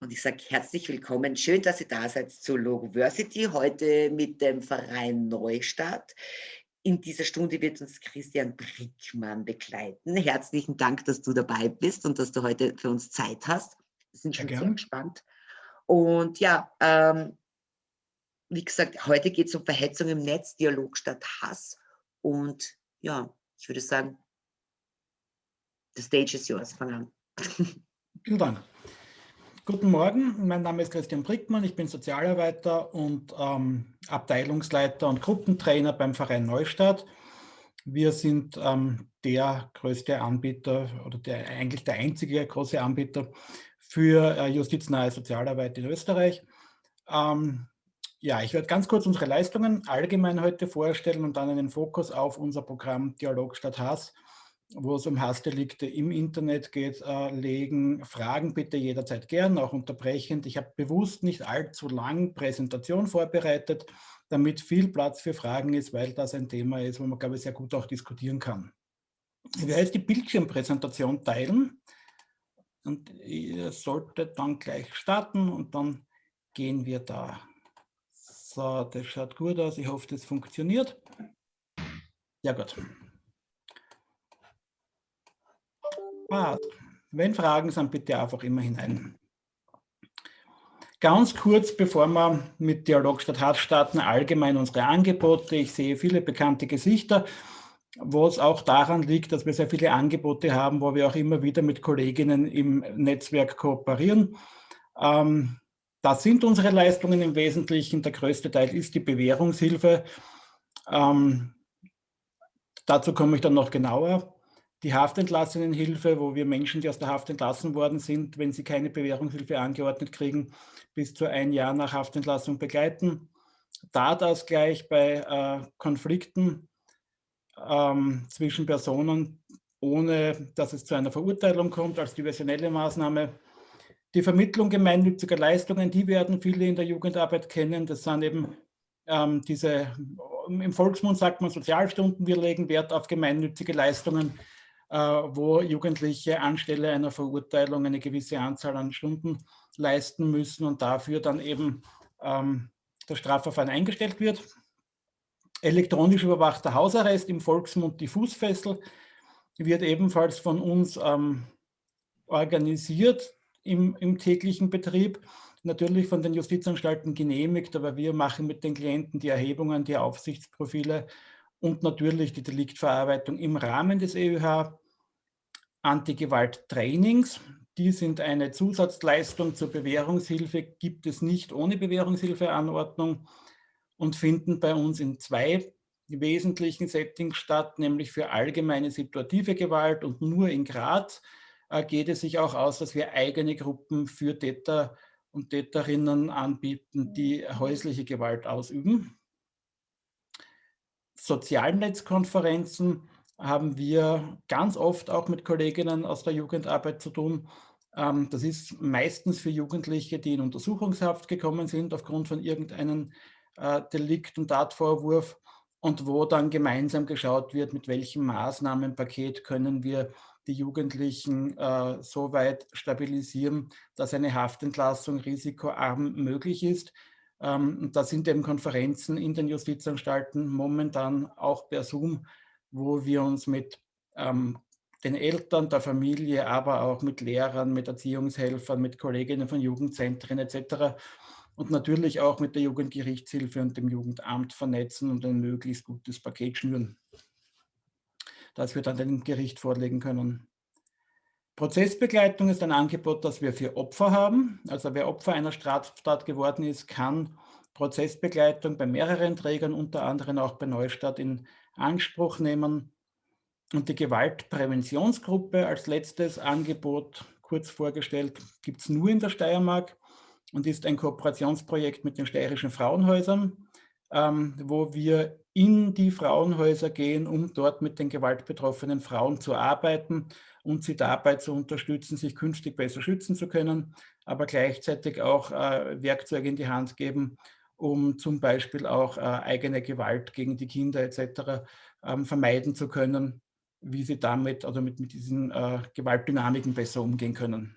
Und ich sage herzlich willkommen. Schön, dass ihr da seid zu Logoversity, heute mit dem Verein Neustadt. In dieser Stunde wird uns Christian Brickmann begleiten. Herzlichen Dank, dass du dabei bist und dass du heute für uns Zeit hast. Wir sind schon ja, sehr gespannt. Und ja, ähm, wie gesagt, heute geht es um Verhetzung im Netz, Dialog statt Hass. Und ja, ich würde sagen, the stage is yours. Fang an. Vielen Dank. Guten Morgen, mein Name ist Christian Brickmann, ich bin Sozialarbeiter und ähm, Abteilungsleiter und Gruppentrainer beim Verein Neustadt. Wir sind ähm, der größte Anbieter oder der, eigentlich der einzige große Anbieter für äh, justiznahe Sozialarbeit in Österreich. Ähm, ja, ich werde ganz kurz unsere Leistungen allgemein heute vorstellen und dann einen Fokus auf unser Programm Dialog statt Hass wo es um Hassdelikte im Internet geht, äh, legen. Fragen bitte jederzeit gern, auch unterbrechend. Ich habe bewusst nicht allzu lang Präsentation vorbereitet, damit viel Platz für Fragen ist, weil das ein Thema ist, wo man, glaube ich, sehr gut auch diskutieren kann. Ich werde jetzt die Bildschirmpräsentation teilen und ihr solltet dann gleich starten und dann gehen wir da. So, das schaut gut aus. Ich hoffe, das funktioniert. Ja gut. Passt. Wenn Fragen sind, bitte einfach immer hinein. Ganz kurz, bevor wir mit Dialog statt Hass starten, allgemein unsere Angebote. Ich sehe viele bekannte Gesichter, wo es auch daran liegt, dass wir sehr viele Angebote haben, wo wir auch immer wieder mit Kolleginnen im Netzwerk kooperieren. Ähm, das sind unsere Leistungen im Wesentlichen. Der größte Teil ist die Bewährungshilfe. Ähm, dazu komme ich dann noch genauer die Haftentlassenenhilfe, wo wir Menschen, die aus der Haft entlassen worden sind, wenn sie keine Bewährungshilfe angeordnet kriegen, bis zu ein Jahr nach Haftentlassung begleiten. Tatausgleich bei äh, Konflikten ähm, zwischen Personen, ohne dass es zu einer Verurteilung kommt, als diversionelle Maßnahme. Die Vermittlung gemeinnütziger Leistungen, die werden viele in der Jugendarbeit kennen. Das sind eben ähm, diese, im Volksmund sagt man Sozialstunden, wir legen Wert auf gemeinnützige Leistungen, wo Jugendliche anstelle einer Verurteilung eine gewisse Anzahl an Stunden leisten müssen und dafür dann eben ähm, das Strafverfahren eingestellt wird. Elektronisch überwachter Hausarrest im Volksmund die Fußfessel wird ebenfalls von uns ähm, organisiert im, im täglichen Betrieb natürlich von den Justizanstalten genehmigt, aber wir machen mit den Klienten die Erhebungen, die Aufsichtsprofile und natürlich die Deliktverarbeitung im Rahmen des EUH. Antigewalt-Trainings, die sind eine Zusatzleistung zur Bewährungshilfe, gibt es nicht ohne Bewährungshilfeanordnung und finden bei uns in zwei wesentlichen Settings statt, nämlich für allgemeine situative Gewalt und nur in Graz äh, geht es sich auch aus, dass wir eigene Gruppen für Täter und Täterinnen anbieten, die häusliche Gewalt ausüben. Sozialnetzkonferenzen haben wir ganz oft auch mit Kolleginnen aus der Jugendarbeit zu tun. Ähm, das ist meistens für Jugendliche, die in Untersuchungshaft gekommen sind aufgrund von irgendeinem äh, Delikt und Tatvorwurf und wo dann gemeinsam geschaut wird, mit welchem Maßnahmenpaket können wir die Jugendlichen äh, so weit stabilisieren, dass eine Haftentlassung risikoarm möglich ist. Ähm, da sind eben Konferenzen in den Justizanstalten momentan auch per Zoom, wo wir uns mit ähm, den Eltern, der Familie, aber auch mit Lehrern, mit Erziehungshelfern, mit Kolleginnen von Jugendzentren etc. und natürlich auch mit der Jugendgerichtshilfe und dem Jugendamt vernetzen und ein möglichst gutes Paket schnüren, das wir dann dem Gericht vorlegen können. Prozessbegleitung ist ein Angebot, das wir für Opfer haben. Also wer Opfer einer Straftat geworden ist, kann Prozessbegleitung bei mehreren Trägern, unter anderem auch bei Neustadt in Anspruch nehmen. Und die Gewaltpräventionsgruppe als letztes Angebot, kurz vorgestellt, gibt es nur in der Steiermark und ist ein Kooperationsprojekt mit den steirischen Frauenhäusern, ähm, wo wir in die Frauenhäuser gehen, um dort mit den gewaltbetroffenen Frauen zu arbeiten und sie dabei zu unterstützen, sich künftig besser schützen zu können, aber gleichzeitig auch äh, Werkzeuge in die Hand geben, um zum Beispiel auch äh, eigene Gewalt gegen die Kinder etc. Ähm, vermeiden zu können, wie sie damit oder mit, mit diesen äh, Gewaltdynamiken besser umgehen können.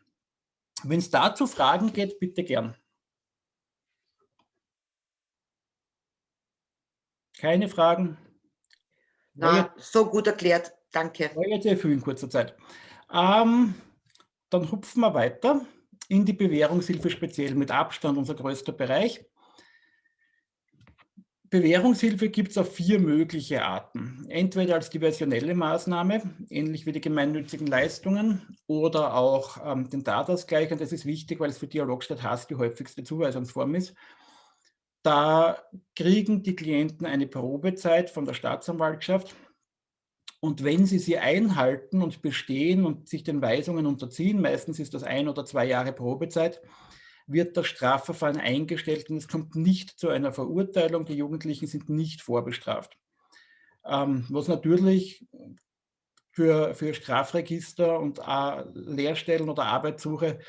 Wenn es dazu Fragen geht, bitte gern. Keine Fragen? Na, so gut erklärt. Danke. Jetzt sehr viel in kurzer Zeit. Ähm, dann hupfen wir weiter in die Bewährungshilfe speziell mit Abstand unser größter Bereich. Bewährungshilfe gibt es auf vier mögliche Arten. Entweder als diversionelle Maßnahme, ähnlich wie die gemeinnützigen Leistungen, oder auch ähm, den Tatausgleich. Und das ist wichtig, weil es für Dialog statt Hass die häufigste Zuweisungsform ist. Da kriegen die Klienten eine Probezeit von der Staatsanwaltschaft. Und wenn sie sie einhalten und bestehen und sich den Weisungen unterziehen, meistens ist das ein oder zwei Jahre Probezeit, wird das Strafverfahren eingestellt und es kommt nicht zu einer Verurteilung. Die Jugendlichen sind nicht vorbestraft. Ähm, was natürlich für, für Strafregister und äh, Lehrstellen oder Arbeitssuche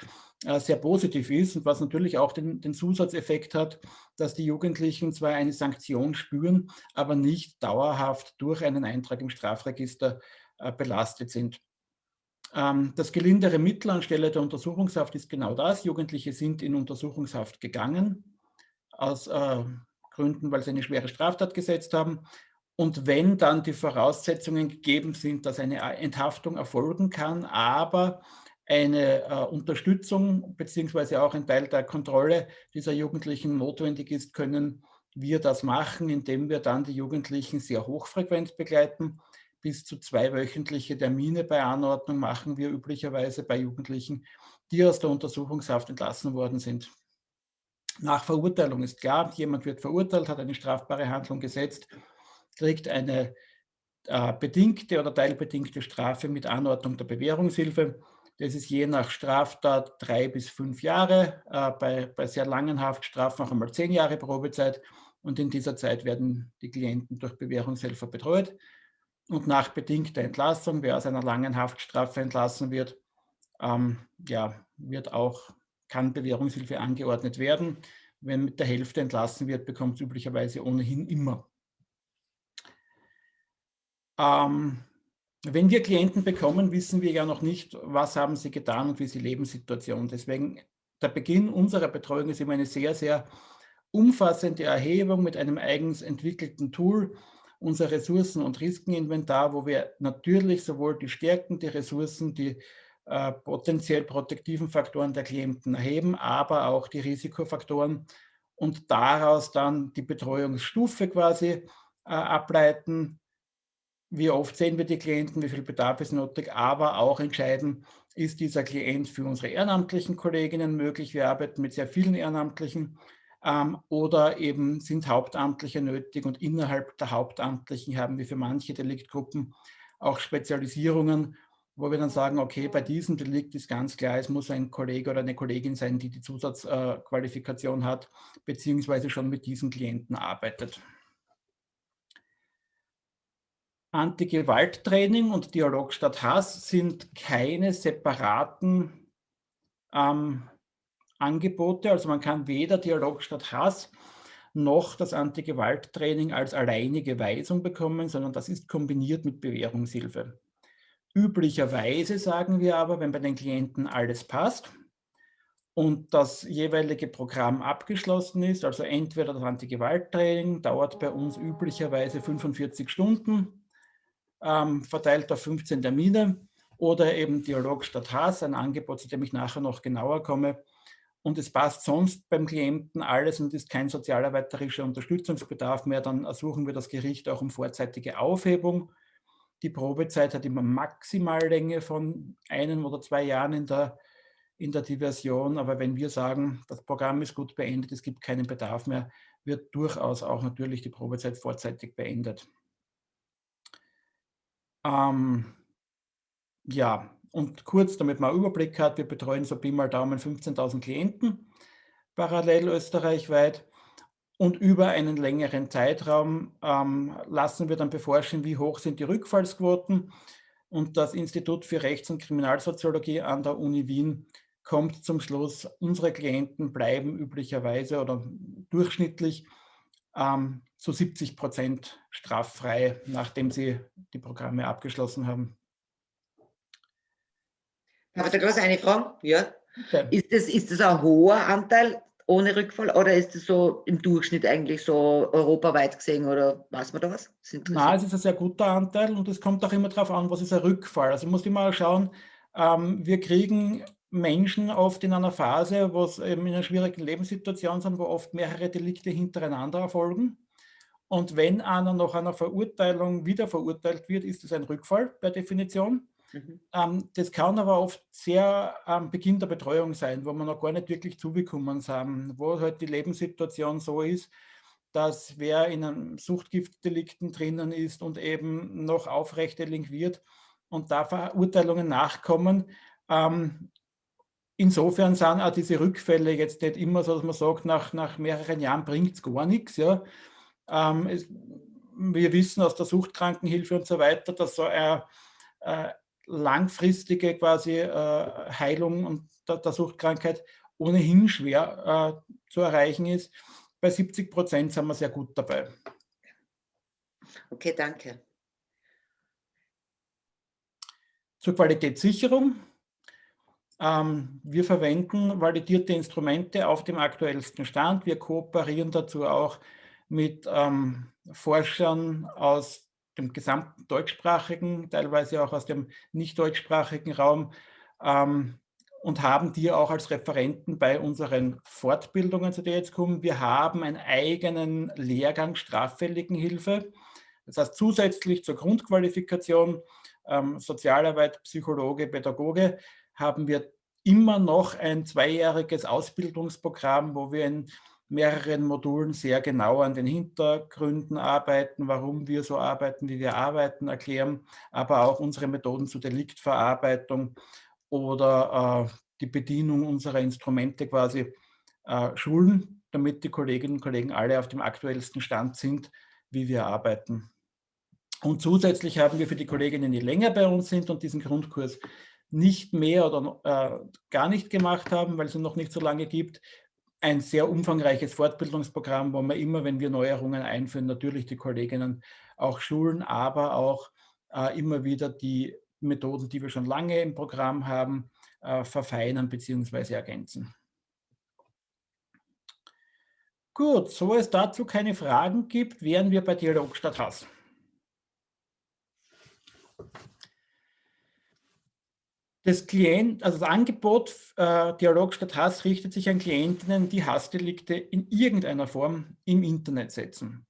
äh, sehr positiv ist und was natürlich auch den, den, Zusatzeffekt hat, dass die Jugendlichen zwar eine Sanktion spüren, aber nicht dauerhaft durch einen Eintrag im Strafregister äh, belastet sind. Ähm, das gelindere Mittel anstelle der Untersuchungshaft ist genau das. Jugendliche sind in Untersuchungshaft gegangen, aus äh, Gründen, weil sie eine schwere Straftat gesetzt haben. Und wenn dann die Voraussetzungen gegeben sind, dass eine Enthaftung erfolgen kann, aber eine äh, Unterstützung beziehungsweise auch ein Teil der Kontrolle dieser Jugendlichen notwendig ist, können wir das machen, indem wir dann die Jugendlichen sehr hochfrequent begleiten bis zu zweiwöchentliche Termine bei Anordnung machen wir üblicherweise bei Jugendlichen, die aus der Untersuchungshaft entlassen worden sind. Nach Verurteilung ist klar, jemand wird verurteilt, hat eine strafbare Handlung gesetzt, kriegt eine äh, bedingte oder teilbedingte Strafe mit Anordnung der Bewährungshilfe. Das ist je nach Straftat drei bis fünf Jahre, äh, bei, bei sehr langen Haftstrafen auch einmal zehn Jahre Probezeit. Und in dieser Zeit werden die Klienten durch Bewährungshelfer betreut und nach bedingter Entlassung, wer aus einer langen Haftstrafe entlassen wird, ähm, ja, wird auch, kann Bewährungshilfe angeordnet werden. Wenn mit der Hälfte entlassen wird, bekommt es üblicherweise ohnehin immer. Ähm, wenn wir Klienten bekommen, wissen wir ja noch nicht, was haben sie getan und wie ist die Lebenssituation. Deswegen der Beginn unserer Betreuung ist immer eine sehr, sehr umfassende Erhebung mit einem eigens entwickelten Tool, unser Ressourcen- und Risikeninventar, wo wir natürlich sowohl die Stärken, die Ressourcen, die äh, potenziell protektiven Faktoren der Klienten erheben, aber auch die Risikofaktoren und daraus dann die Betreuungsstufe quasi äh, ableiten. Wie oft sehen wir die Klienten, wie viel Bedarf ist nötig, aber auch entscheiden, ist dieser Klient für unsere ehrenamtlichen Kolleginnen möglich. Wir arbeiten mit sehr vielen Ehrenamtlichen ähm, oder eben sind Hauptamtliche nötig und innerhalb der Hauptamtlichen haben wir für manche Deliktgruppen auch Spezialisierungen, wo wir dann sagen, okay, bei diesem Delikt ist ganz klar, es muss ein Kollege oder eine Kollegin sein, die die Zusatzqualifikation äh, hat, beziehungsweise schon mit diesen Klienten arbeitet. Anti-Gewalt-Training und Dialog statt Hass sind keine separaten ähm, Angebote. Also man kann weder Dialog statt Hass noch das Anti-Gewalt-Training als alleinige Weisung bekommen, sondern das ist kombiniert mit Bewährungshilfe. Üblicherweise sagen wir aber, wenn bei den Klienten alles passt und das jeweilige Programm abgeschlossen ist, also entweder das Anti-Gewalt-Training dauert bei uns üblicherweise 45 Stunden, ähm, verteilt auf 15 Termine, oder eben Dialog statt Hass, ein Angebot, zu dem ich nachher noch genauer komme, und es passt sonst beim Klienten alles und ist kein sozialarbeiterischer Unterstützungsbedarf mehr, dann ersuchen wir das Gericht auch um vorzeitige Aufhebung. Die Probezeit hat immer Maximallänge von einem oder zwei Jahren in der, in der Diversion, aber wenn wir sagen, das Programm ist gut beendet, es gibt keinen Bedarf mehr, wird durchaus auch natürlich die Probezeit vorzeitig beendet. Ähm, ja, und kurz, damit man einen Überblick hat, wir betreuen so Pi mal Daumen 15.000 Klienten parallel österreichweit und über einen längeren Zeitraum ähm, lassen wir dann beforschen, wie hoch sind die Rückfallsquoten. Und das Institut für Rechts- und Kriminalsoziologie an der Uni Wien kommt zum Schluss, unsere Klienten bleiben üblicherweise oder durchschnittlich ähm, zu 70 Prozent straffrei, nachdem sie die Programme abgeschlossen haben. Habe ich da groß eine Frage? Ja. Okay. Ist, das, ist das ein hoher Anteil ohne Rückfall oder ist es so im Durchschnitt eigentlich so europaweit gesehen oder weiß man da was? Nein, es ist ein sehr guter Anteil und es kommt auch immer darauf an, was ist ein Rückfall. Also muss ich mal schauen, ähm, wir kriegen Menschen oft in einer Phase, wo eben in einer schwierigen Lebenssituation sind, wo oft mehrere Delikte hintereinander erfolgen. Und wenn einer nach einer Verurteilung wieder verurteilt wird, ist es ein Rückfall per Definition. Mhm. Ähm, das kann aber oft sehr am Beginn der Betreuung sein, wo man noch gar nicht wirklich zugekommen sind, wo halt die Lebenssituation so ist, dass wer in einem Suchtgiftdelikten drinnen ist und eben noch aufrecht delinquiert und da Verurteilungen nachkommen. Ähm, insofern sind auch diese Rückfälle jetzt nicht immer so, dass man sagt, nach, nach mehreren Jahren bringt es gar nichts. Ja. Ähm, es, wir wissen aus der Suchtkrankenhilfe und so weiter, dass so eine, äh, langfristige quasi äh, Heilung und der, der, Suchtkrankheit ohnehin schwer äh, zu erreichen ist. Bei 70 Prozent sind wir sehr gut dabei. Okay, danke. Zur Qualitätssicherung. Ähm, wir verwenden validierte Instrumente auf dem aktuellsten Stand. Wir kooperieren dazu auch mit ähm, Forschern aus dem gesamten deutschsprachigen, teilweise auch aus dem nicht deutschsprachigen Raum ähm, und haben die auch als Referenten bei unseren Fortbildungen, zu der jetzt kommen. Wir haben einen eigenen Lehrgang Straffälligenhilfe. Das heißt, zusätzlich zur Grundqualifikation ähm, Sozialarbeit, Psychologe, Pädagoge haben wir immer noch ein zweijähriges Ausbildungsprogramm, wo wir in mehreren Modulen sehr genau an den Hintergründen arbeiten, warum wir so arbeiten, wie wir arbeiten, erklären, aber auch unsere Methoden zur Deliktverarbeitung oder äh, die Bedienung unserer Instrumente quasi äh, schulen, damit die Kolleginnen und Kollegen alle auf dem aktuellsten Stand sind, wie wir arbeiten. Und zusätzlich haben wir für die Kolleginnen, die länger bei uns sind und diesen Grundkurs nicht mehr oder äh, gar nicht gemacht haben, weil es ihn noch nicht so lange gibt, ein sehr umfangreiches Fortbildungsprogramm, wo wir immer, wenn wir Neuerungen einführen, natürlich die Kolleginnen auch schulen, aber auch äh, immer wieder die Methoden, die wir schon lange im Programm haben, äh, verfeinern bzw. ergänzen. Gut, so es dazu keine Fragen gibt, wären wir bei Dialog statt Hass. Das, Klient, also das Angebot äh, Dialog statt Hass richtet sich an Klientinnen, die Hassdelikte in irgendeiner Form im Internet setzen.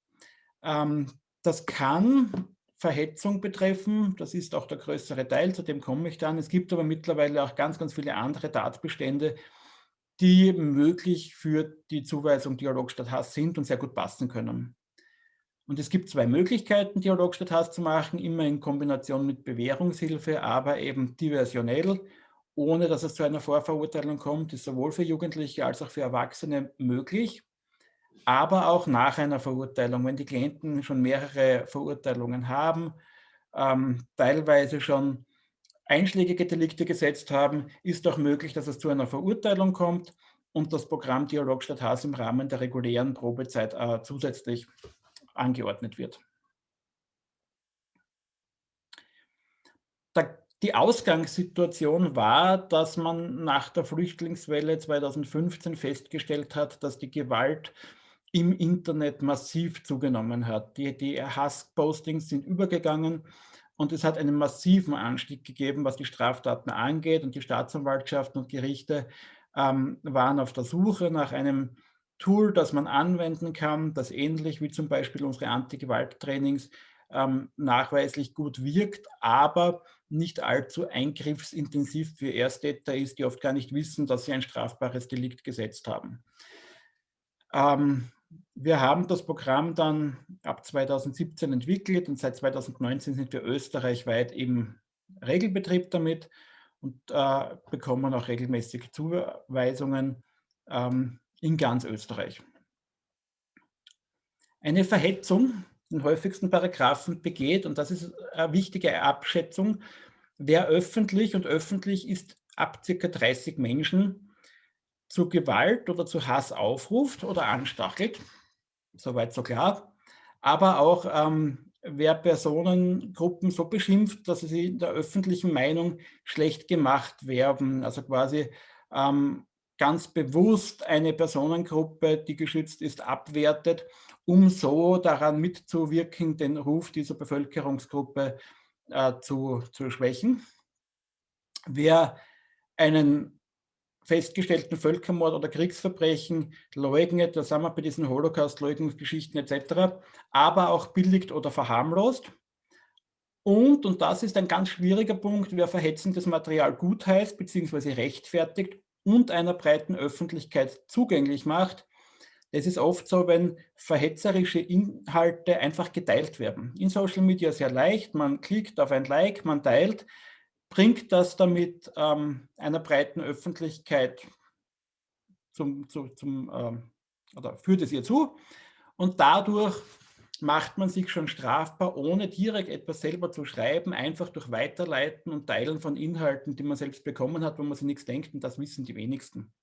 Ähm, das kann Verhetzung betreffen, das ist auch der größere Teil, zu dem komme ich dann. Es gibt aber mittlerweile auch ganz, ganz viele andere Tatbestände, die möglich für die Zuweisung Dialog statt Hass sind und sehr gut passen können. Und es gibt zwei Möglichkeiten, Dialog statt Hass zu machen, immer in Kombination mit Bewährungshilfe, aber eben diversionell, ohne dass es zu einer Vorverurteilung kommt, ist sowohl für Jugendliche als auch für Erwachsene möglich, aber auch nach einer Verurteilung, wenn die Klienten schon mehrere Verurteilungen haben, ähm, teilweise schon einschlägige Delikte gesetzt haben, ist auch möglich, dass es zu einer Verurteilung kommt und das Programm Dialog statt Hass im Rahmen der regulären Probezeit äh, zusätzlich angeordnet wird. Die Ausgangssituation war, dass man nach der Flüchtlingswelle 2015 festgestellt hat, dass die Gewalt im Internet massiv zugenommen hat. Die, die Hasspostings sind übergegangen und es hat einen massiven Anstieg gegeben, was die Straftaten angeht. Und die Staatsanwaltschaften und Gerichte ähm, waren auf der Suche nach einem Tool, das man anwenden kann, das ähnlich wie zum Beispiel unsere Anti-Gewalt-Trainings ähm, nachweislich gut wirkt, aber nicht allzu eingriffsintensiv für Ersttäter ist, die oft gar nicht wissen, dass sie ein strafbares Delikt gesetzt haben. Ähm, wir haben das Programm dann ab 2017 entwickelt und seit 2019 sind wir österreichweit im Regelbetrieb damit und äh, bekommen auch regelmäßig Zuweisungen ähm, in ganz Österreich. Eine Verhetzung, den häufigsten Paragraphen begeht, und das ist eine wichtige Abschätzung, wer öffentlich, und öffentlich ist ab ca. 30 Menschen, zu Gewalt oder zu Hass aufruft oder anstachelt, soweit so klar, aber auch ähm, wer Personengruppen so beschimpft, dass sie in der öffentlichen Meinung schlecht gemacht werden, also quasi ähm, ganz bewusst eine Personengruppe, die geschützt ist, abwertet, um so daran mitzuwirken, den Ruf dieser Bevölkerungsgruppe äh, zu, zu schwächen. Wer einen festgestellten Völkermord oder Kriegsverbrechen leugnet, da sind wir bei diesen Holocaust-Leugnungsgeschichten etc., aber auch billigt oder verharmlost. Und, und das ist ein ganz schwieriger Punkt, wer verhetzendes Material gutheißt bzw. rechtfertigt und einer breiten Öffentlichkeit zugänglich macht. Es ist oft so, wenn verhetzerische Inhalte einfach geteilt werden. In Social Media sehr leicht, man klickt auf ein Like, man teilt, bringt das damit ähm, einer breiten Öffentlichkeit zum, zu, zum, ähm, oder führt es ihr zu und dadurch macht man sich schon strafbar, ohne direkt etwas selber zu schreiben, einfach durch Weiterleiten und Teilen von Inhalten, die man selbst bekommen hat, wo man sich nichts denkt und das wissen die wenigsten.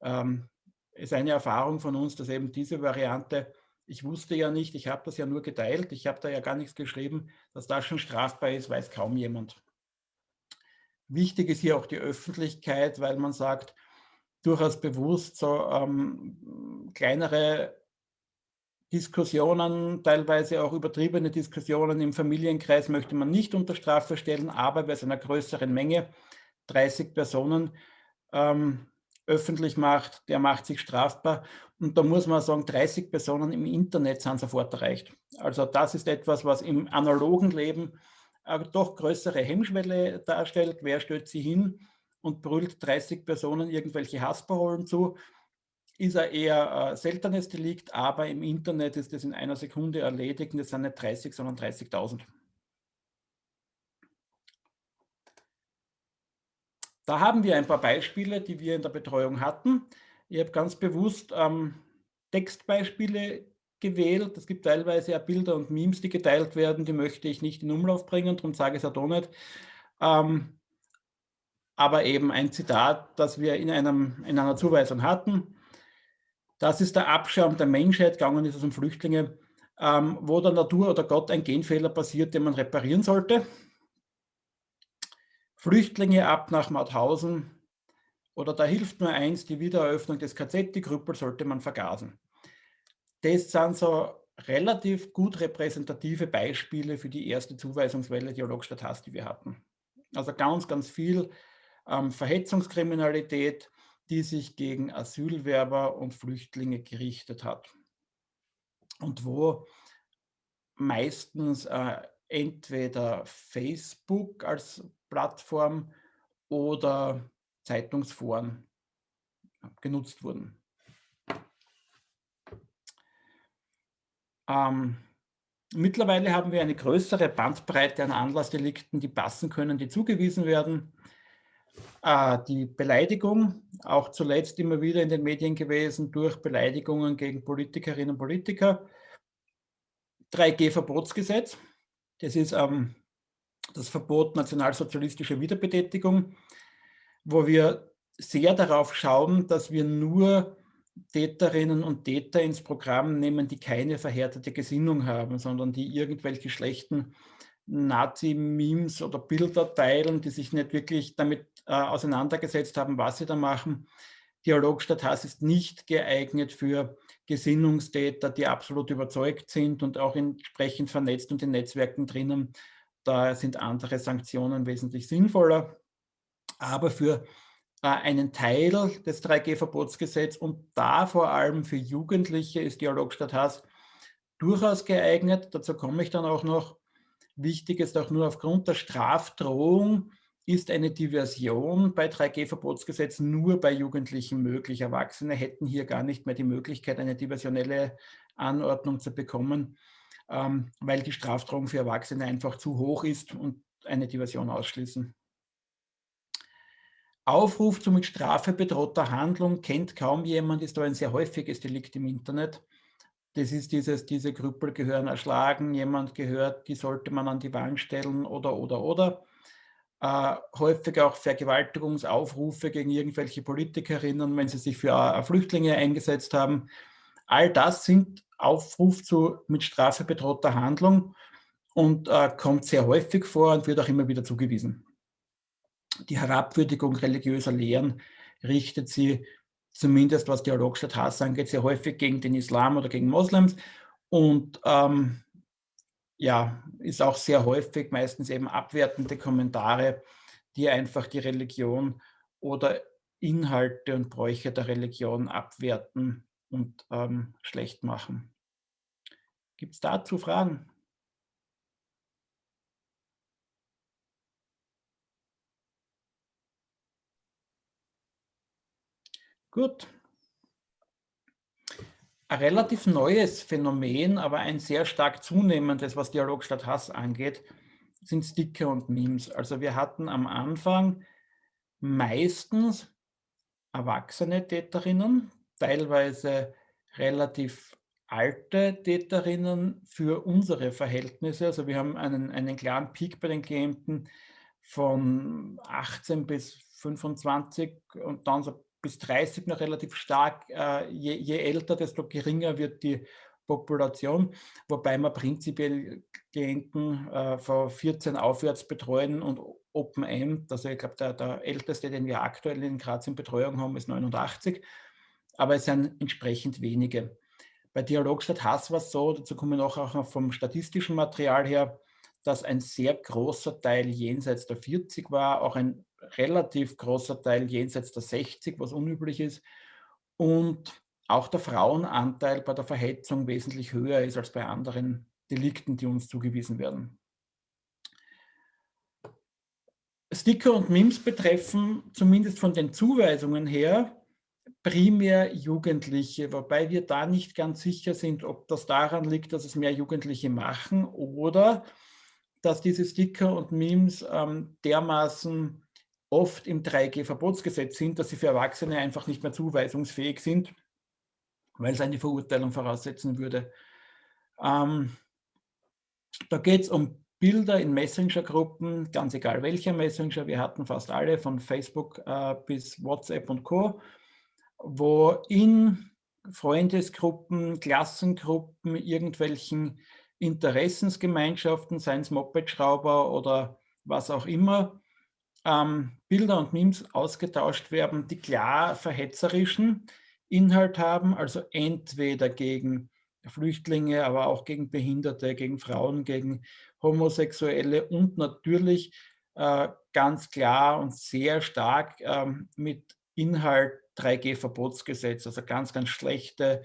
Ähm, ist eine Erfahrung von uns, dass eben diese Variante, ich wusste ja nicht, ich habe das ja nur geteilt, ich habe da ja gar nichts geschrieben, dass das schon strafbar ist, weiß kaum jemand. Wichtig ist hier auch die Öffentlichkeit, weil man sagt, durchaus bewusst, so ähm, kleinere Diskussionen, teilweise auch übertriebene Diskussionen im Familienkreis möchte man nicht unter Strafe stellen, aber bei einer größeren Menge, 30 Personen, ähm, öffentlich macht, der macht sich strafbar. Und da muss man sagen, 30 Personen im Internet sind sofort erreicht. Also das ist etwas, was im analogen Leben doch größere Hemmschwelle darstellt. Wer stellt sie hin und brüllt 30 Personen irgendwelche Hassparolen zu? Ist ein eher äh, seltenes Delikt, aber im Internet ist das in einer Sekunde erledigt und es sind nicht 30, sondern 30.000. Da haben wir ein paar Beispiele, die wir in der Betreuung hatten. Ich habe ganz bewusst ähm, Textbeispiele gewählt. Es gibt teilweise ja Bilder und Memes, die geteilt werden, die möchte ich nicht in Umlauf bringen, darum sage ich es auch nicht. Ähm, aber eben ein Zitat, das wir in, einem, in einer Zuweisung hatten. Das ist der Abschaum der Menschheit, gegangen ist es um Flüchtlinge, ähm, wo der Natur oder Gott ein Genfehler passiert, den man reparieren sollte. Flüchtlinge ab nach Mauthausen oder da hilft nur eins, die Wiedereröffnung des KZ, die Krüppel sollte man vergasen das sind so relativ gut repräsentative Beispiele für die erste Zuweisungswelle Dialogstadt die wir hatten. Also ganz, ganz viel ähm, Verhetzungskriminalität, die sich gegen Asylwerber und Flüchtlinge gerichtet hat. Und wo meistens äh, entweder Facebook als Plattform oder Zeitungsforen genutzt wurden. Ähm, mittlerweile haben wir eine größere Bandbreite an Anlassdelikten, die passen können, die zugewiesen werden. Äh, die Beleidigung, auch zuletzt immer wieder in den Medien gewesen, durch Beleidigungen gegen Politikerinnen und Politiker. 3G-Verbotsgesetz, das ist ähm, das Verbot nationalsozialistischer Wiederbetätigung, wo wir sehr darauf schauen, dass wir nur Täterinnen und Täter ins Programm nehmen, die keine verhärtete Gesinnung haben, sondern die irgendwelche schlechten Nazi-Memes oder Bilder teilen, die sich nicht wirklich damit äh, auseinandergesetzt haben, was sie da machen. Dialog statt Hass ist nicht geeignet für Gesinnungstäter, die absolut überzeugt sind und auch entsprechend vernetzt und in Netzwerken drinnen. Da sind andere Sanktionen wesentlich sinnvoller. Aber für äh, einen Teil des 3G-Verbotsgesetzes und da vor allem für Jugendliche ist Dialog statt Hass durchaus geeignet. Dazu komme ich dann auch noch. Wichtig ist auch nur aufgrund der Strafdrohung ist eine Diversion bei 3G-Verbotsgesetz nur bei Jugendlichen möglich. Erwachsene hätten hier gar nicht mehr die Möglichkeit, eine diversionelle Anordnung zu bekommen, ähm, weil die Strafdrohung für Erwachsene einfach zu hoch ist und eine Diversion ausschließen. Aufruf zu mit Strafe bedrohter Handlung kennt kaum jemand, ist aber ein sehr häufiges Delikt im Internet. Das ist dieses, diese Krüppel gehören erschlagen, jemand gehört, die sollte man an die Wand stellen oder, oder, oder. Äh, häufig auch Vergewaltigungsaufrufe gegen irgendwelche Politikerinnen, wenn sie sich für äh, Flüchtlinge eingesetzt haben. All das sind Aufruf zu mit Strafe bedrohter Handlung und äh, kommt sehr häufig vor und wird auch immer wieder zugewiesen die Herabwürdigung religiöser Lehren richtet sie zumindest was Dialog statt Hass angeht, sehr häufig gegen den Islam oder gegen Moslems und ähm, ja, ist auch sehr häufig meistens eben abwertende Kommentare, die einfach die Religion oder Inhalte und Bräuche der Religion abwerten und ähm, schlecht machen. Gibt es dazu Fragen? Gut. Ein relativ neues Phänomen, aber ein sehr stark zunehmendes, was Dialog statt Hass angeht, sind Sticker und Memes. Also wir hatten am Anfang meistens erwachsene Täterinnen, teilweise relativ alte Täterinnen für unsere Verhältnisse. Also wir haben einen, einen klaren Peak bei den Klienten von 18 bis 25 und dann so bis 30 noch relativ stark. Äh, je, je, älter, desto geringer wird die Population, wobei wir prinzipiell Klienten äh, von 14 aufwärts betreuen und Open End, also ich glaube, der, der älteste, den wir aktuell in Graz in Betreuung haben, ist 89, aber es sind entsprechend wenige. Bei Dialog statt Hass war es so, dazu kommen wir noch auch vom statistischen Material her, dass ein sehr großer Teil jenseits der 40 war, auch ein relativ großer Teil jenseits der 60, was unüblich ist. Und auch der Frauenanteil bei der Verhetzung wesentlich höher ist als bei anderen Delikten, die uns zugewiesen werden. Sticker und Memes betreffen, zumindest von den Zuweisungen her, primär Jugendliche, wobei wir da nicht ganz sicher sind, ob das daran liegt, dass es mehr Jugendliche machen oder dass diese Sticker und Memes ähm, dermaßen oft im 3G-Verbotsgesetz sind, dass sie für Erwachsene einfach nicht mehr zuweisungsfähig sind, weil es eine Verurteilung voraussetzen würde. Ähm, da geht es um Bilder in Messenger-Gruppen, ganz egal welcher Messenger, wir hatten fast alle, von Facebook äh, bis WhatsApp und Co., wo in Freundesgruppen, Klassengruppen, irgendwelchen Interessensgemeinschaften, seien es Moped-Schrauber oder was auch immer, ähm, Bilder und Memes ausgetauscht werden, die klar verhetzerischen Inhalt haben, also entweder gegen Flüchtlinge, aber auch gegen Behinderte, gegen Frauen, gegen Homosexuelle und natürlich äh, ganz klar und sehr stark ähm, mit Inhalt 3G-Verbotsgesetz, also ganz, ganz schlechte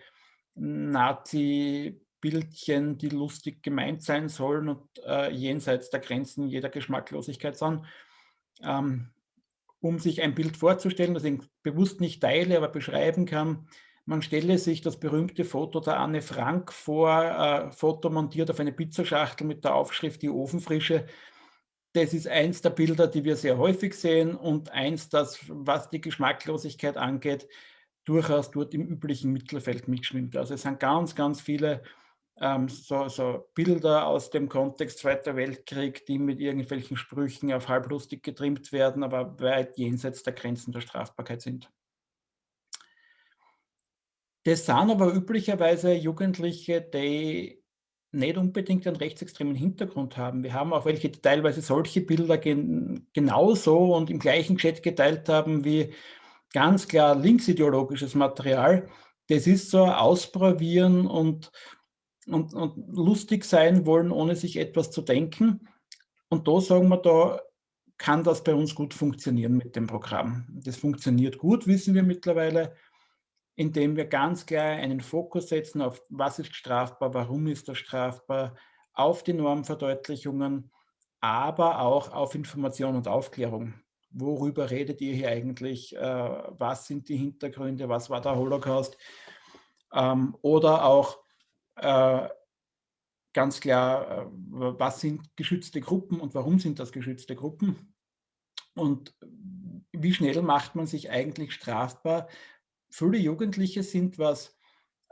Nazi-Bildchen, die lustig gemeint sein sollen und äh, jenseits der Grenzen jeder Geschmacklosigkeit sind ähm, um sich ein Bild vorzustellen, das ich bewusst nicht teile, aber beschreiben kann. Man stelle sich das berühmte Foto der Anne Frank vor, äh, Foto montiert auf eine Pizzaschachtel mit der Aufschrift Die Ofenfrische. Das ist eins der Bilder, die wir sehr häufig sehen und eins, das, was die Geschmacklosigkeit angeht, durchaus dort im üblichen Mittelfeld mitschwimmt. Also es sind ganz, ganz viele ähm, so, so, Bilder aus dem Kontext Zweiter Weltkrieg, die mit irgendwelchen Sprüchen auf halblustig getrimmt werden, aber weit jenseits der Grenzen der Strafbarkeit sind. Das sind aber üblicherweise Jugendliche, die nicht unbedingt einen rechtsextremen Hintergrund haben. Wir haben auch welche, die teilweise solche Bilder gen genauso und im gleichen Chat geteilt haben wie ganz klar linksideologisches Material. Das ist so ausprobieren und und, und lustig sein wollen, ohne sich etwas zu denken. Und da sagen wir, da kann das bei uns gut funktionieren mit dem Programm. Das funktioniert gut, wissen wir mittlerweile, indem wir ganz klar einen Fokus setzen auf, was ist strafbar, warum ist das strafbar, auf die Normverdeutlichungen, aber auch auf Information und Aufklärung. Worüber redet ihr hier eigentlich? Äh, was sind die Hintergründe? Was war der Holocaust? Ähm, oder auch ganz klar, äh, was sind geschützte Gruppen und warum sind das geschützte Gruppen und wie schnell macht man sich eigentlich strafbar. Viele Jugendliche sind, was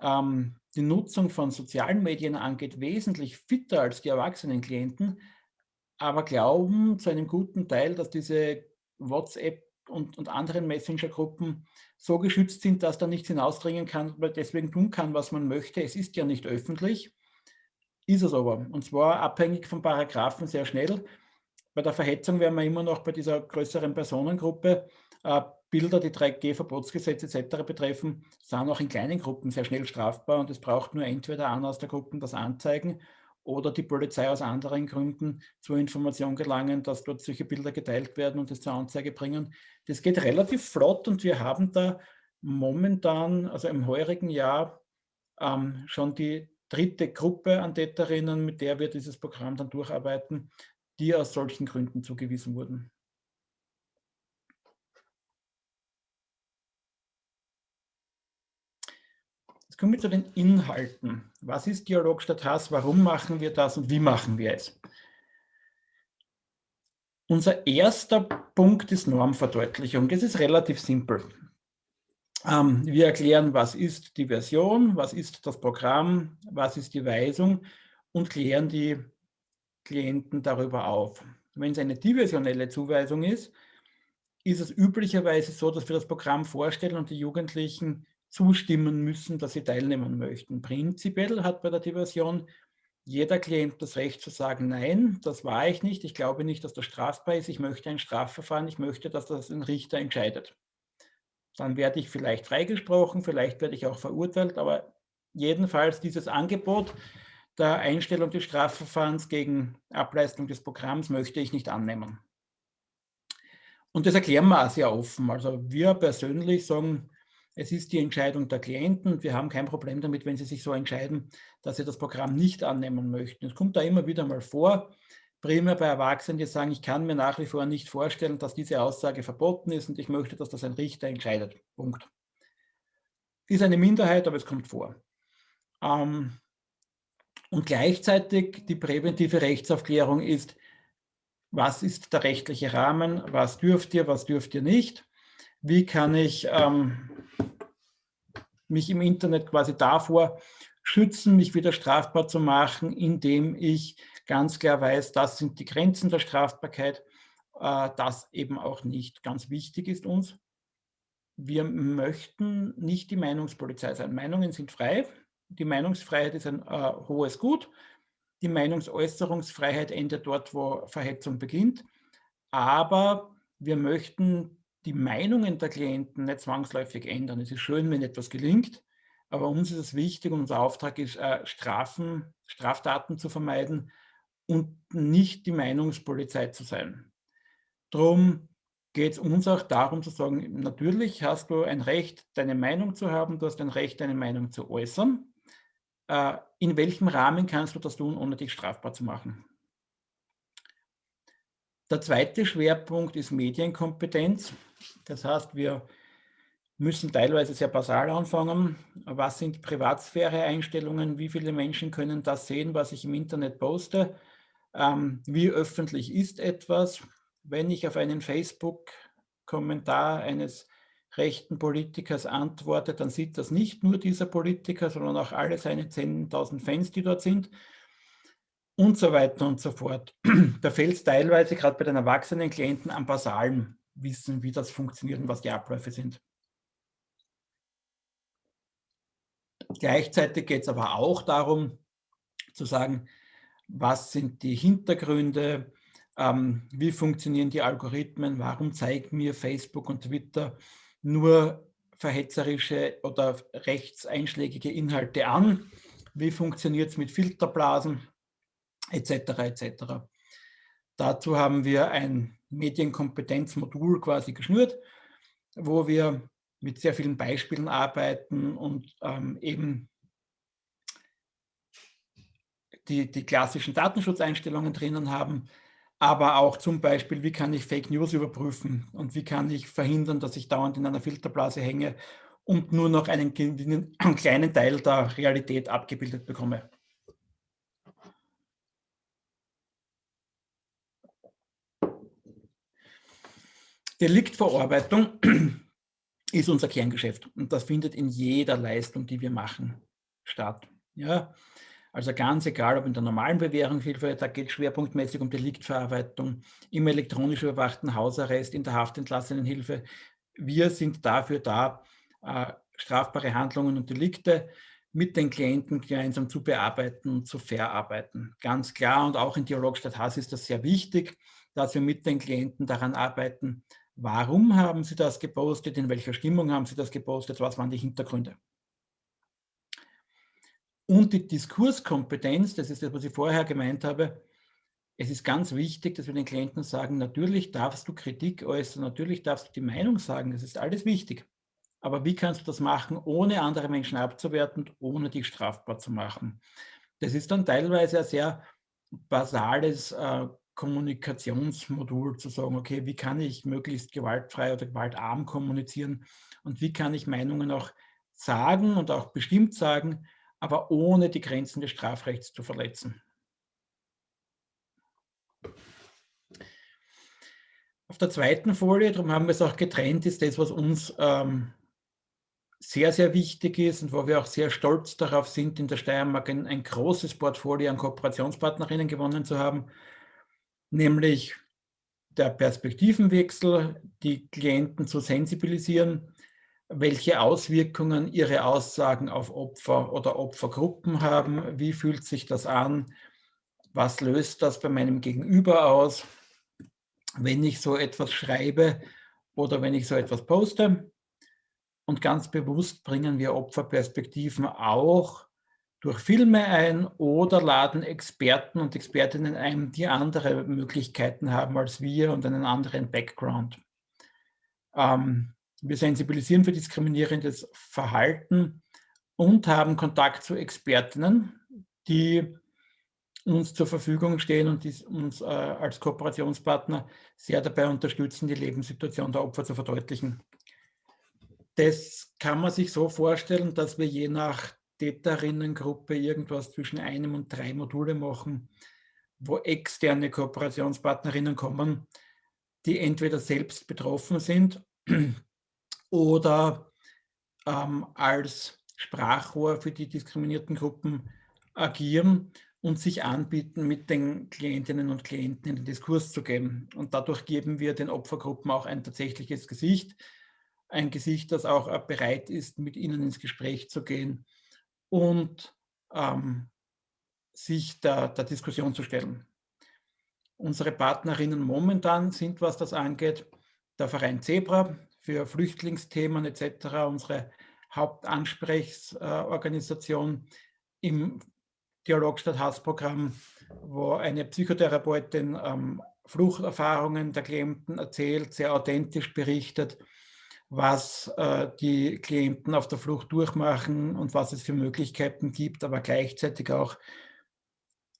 ähm, die Nutzung von sozialen Medien angeht, wesentlich fitter als die erwachsenen Klienten, aber glauben zu einem guten Teil, dass diese WhatsApp und, und anderen Messenger-Gruppen so geschützt sind, dass da nichts hinausdringen kann, weil deswegen tun kann, was man möchte. Es ist ja nicht öffentlich, ist es aber. Und zwar abhängig von Paragraphen sehr schnell. Bei der Verhetzung wären wir immer noch bei dieser größeren Personengruppe, Äh, Bilder, die 3G-Verbotsgesetze etc. betreffen, sind auch in kleinen Gruppen sehr schnell strafbar und es braucht nur entweder einer aus der Gruppe das anzeigen oder die Polizei aus anderen Gründen zur Information gelangen, dass dort solche Bilder geteilt werden und es zur Anzeige bringen. Das geht relativ flott und wir haben da momentan, also im heurigen Jahr, ähm, schon die dritte Gruppe an Täterinnen, mit der wir dieses Programm dann durcharbeiten, die aus solchen Gründen zugewiesen wurden. Jetzt kommen wir zu den Inhalten. Was ist Dialog statt Hass? Warum machen wir das und wie machen wir es? Unser erster Punkt ist Normverdeutlichung. Das ist relativ simpel. Ähm, wir erklären, was ist die Version, was ist das Programm, was ist die Weisung und klären die Klienten darüber auf. Wenn es eine diversionelle Zuweisung ist, ist es üblicherweise so, dass wir das Programm vorstellen und die Jugendlichen zustimmen müssen, dass sie teilnehmen möchten. Prinzipiell hat bei der Diversion jeder Klient das Recht zu sagen, nein, das war ich nicht, ich glaube nicht, dass das strafbar ist, ich möchte ein Strafverfahren, ich möchte, dass das ein Richter entscheidet. Dann werde ich vielleicht freigesprochen, vielleicht werde ich auch verurteilt, aber jedenfalls dieses Angebot der Einstellung des Strafverfahrens gegen Ableistung des Programms möchte ich nicht annehmen. Und das erklären wir auch sehr offen. Also wir persönlich sagen, es ist die Entscheidung der Klienten. Wir haben kein Problem damit, wenn sie sich so entscheiden, dass sie das Programm nicht annehmen möchten. Es kommt da immer wieder mal vor, primär bei Erwachsenen, die sagen, ich kann mir nach wie vor nicht vorstellen, dass diese Aussage verboten ist und ich möchte, dass das ein Richter entscheidet. Punkt. Ist eine Minderheit, aber es kommt vor. Ähm, und gleichzeitig die präventive Rechtsaufklärung ist, was ist der rechtliche Rahmen, was dürft ihr, was dürft ihr nicht, wie kann ich ähm, mich im Internet quasi davor schützen, mich wieder strafbar zu machen, indem ich ganz klar weiß, das sind die Grenzen der Strafbarkeit, äh, das eben auch nicht ganz wichtig ist uns. Wir möchten nicht die Meinungspolizei sein. Meinungen sind frei. Die Meinungsfreiheit ist ein äh, hohes Gut. Die Meinungsäußerungsfreiheit endet dort, wo Verhetzung beginnt. Aber wir möchten die Meinungen der Klienten nicht zwangsläufig ändern. Es ist schön, wenn etwas gelingt, aber uns ist es wichtig und unser Auftrag ist, äh, Strafen, Straftaten zu vermeiden und nicht die Meinungspolizei zu sein. Darum geht es uns auch darum zu sagen, natürlich hast du ein Recht, deine Meinung zu haben, du hast ein Recht, deine Meinung zu äußern. Äh, in welchem Rahmen kannst du das tun, ohne dich strafbar zu machen? Der zweite Schwerpunkt ist Medienkompetenz. Das heißt, wir müssen teilweise sehr basal anfangen. Was sind Privatsphäre-Einstellungen? Wie viele Menschen können das sehen, was ich im Internet poste? Ähm, wie öffentlich ist etwas? Wenn ich auf einen Facebook-Kommentar eines rechten Politikers antworte, dann sieht das nicht nur dieser Politiker, sondern auch alle seine 10.000 Fans, die dort sind und so weiter und so fort. Da fällt es teilweise gerade bei den erwachsenen Klienten am basalen Wissen, wie das funktioniert und was die Abläufe sind. Gleichzeitig geht es aber auch darum, zu sagen, was sind die Hintergründe, ähm, wie funktionieren die Algorithmen, warum zeigen mir Facebook und Twitter nur verhetzerische oder rechtseinschlägige Inhalte an, wie funktioniert es mit Filterblasen, etc. etc. Dazu haben wir ein Medienkompetenzmodul quasi geschnürt, wo wir mit sehr vielen Beispielen arbeiten und ähm, eben die, die klassischen Datenschutzeinstellungen drinnen haben, aber auch zum Beispiel, wie kann ich Fake News überprüfen und wie kann ich verhindern, dass ich dauernd in einer Filterblase hänge und nur noch einen, einen kleinen Teil der Realität abgebildet bekomme. Deliktverarbeitung ist unser Kerngeschäft und das findet in jeder Leistung, die wir machen, statt. Ja, also ganz egal, ob in der normalen Bewährungshilfe, da geht es schwerpunktmäßig um Deliktverarbeitung, im elektronisch überwachten Hausarrest, in der Haftentlassenenhilfe. Wir sind dafür da, äh, strafbare Handlungen und Delikte mit den Klienten gemeinsam zu bearbeiten und zu verarbeiten. Ganz klar und auch in Dialog statt Hass ist das sehr wichtig, dass wir mit den Klienten daran arbeiten, Warum haben Sie das gepostet? In welcher Stimmung haben Sie das gepostet? Was waren die Hintergründe? Und die Diskurskompetenz, das ist das, was ich vorher gemeint habe, es ist ganz wichtig, dass wir den Klienten sagen, natürlich darfst du Kritik äußern, natürlich darfst du die Meinung sagen, das ist alles wichtig. Aber wie kannst du das machen, ohne andere Menschen abzuwerten, ohne dich strafbar zu machen? Das ist dann teilweise ein sehr basales äh, Kommunikationsmodul zu sagen, okay, wie kann ich möglichst gewaltfrei oder gewaltarm kommunizieren und wie kann ich Meinungen auch sagen und auch bestimmt sagen, aber ohne die Grenzen des Strafrechts zu verletzen. Auf der zweiten Folie, darum haben wir es auch getrennt, ist das, was uns ähm, sehr, sehr wichtig ist und wo wir auch sehr stolz darauf sind, in der Steiermark ein, ein großes Portfolio an Kooperationspartnerinnen gewonnen zu haben, nämlich der Perspektivenwechsel, die Klienten zu sensibilisieren, welche Auswirkungen ihre Aussagen auf Opfer oder Opfergruppen haben, wie fühlt sich das an, was löst das bei meinem Gegenüber aus, wenn ich so etwas schreibe oder wenn ich so etwas poste. Und ganz bewusst bringen wir Opferperspektiven auch durch Filme ein oder laden Experten und Expertinnen ein, die andere Möglichkeiten haben als wir und einen anderen Background. Ähm, wir sensibilisieren für diskriminierendes Verhalten und haben Kontakt zu Expertinnen, die uns zur Verfügung stehen und die uns äh, als Kooperationspartner sehr dabei unterstützen, die Lebenssituation der Opfer zu verdeutlichen. Das kann man sich so vorstellen, dass wir je nach Täterinnengruppe irgendwas zwischen einem und drei Module machen, wo externe Kooperationspartnerinnen kommen, die entweder selbst betroffen sind oder ähm, als Sprachrohr für die diskriminierten Gruppen agieren und sich anbieten, mit den Klientinnen und Klienten in den Diskurs zu gehen. Und dadurch geben wir den Opfergruppen auch ein tatsächliches Gesicht, ein Gesicht, das auch bereit ist, mit ihnen ins Gespräch zu gehen und ähm, sich der, der Diskussion zu stellen. Unsere Partnerinnen momentan sind, was das angeht, der Verein Zebra für Flüchtlingsthemen etc., unsere Hauptansprechorganisation im Dialog statt Hassprogramm, wo eine Psychotherapeutin ähm, Fluchterfahrungen der Klienten erzählt, sehr authentisch berichtet, was äh, die Klienten auf der Flucht durchmachen und was es für Möglichkeiten gibt, aber gleichzeitig auch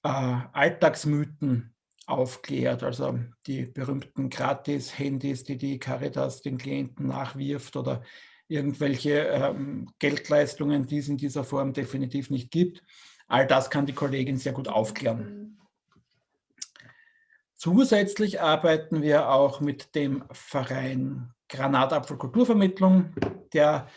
äh, Alltagsmythen aufklärt, also die berühmten Gratis-Handys, die die Caritas den Klienten nachwirft oder irgendwelche ähm, Geldleistungen, die es in dieser Form definitiv nicht gibt. All das kann die Kollegin sehr gut aufklären. Zusätzlich arbeiten wir auch mit dem Verein Granatapfelkulturvermittlung. Der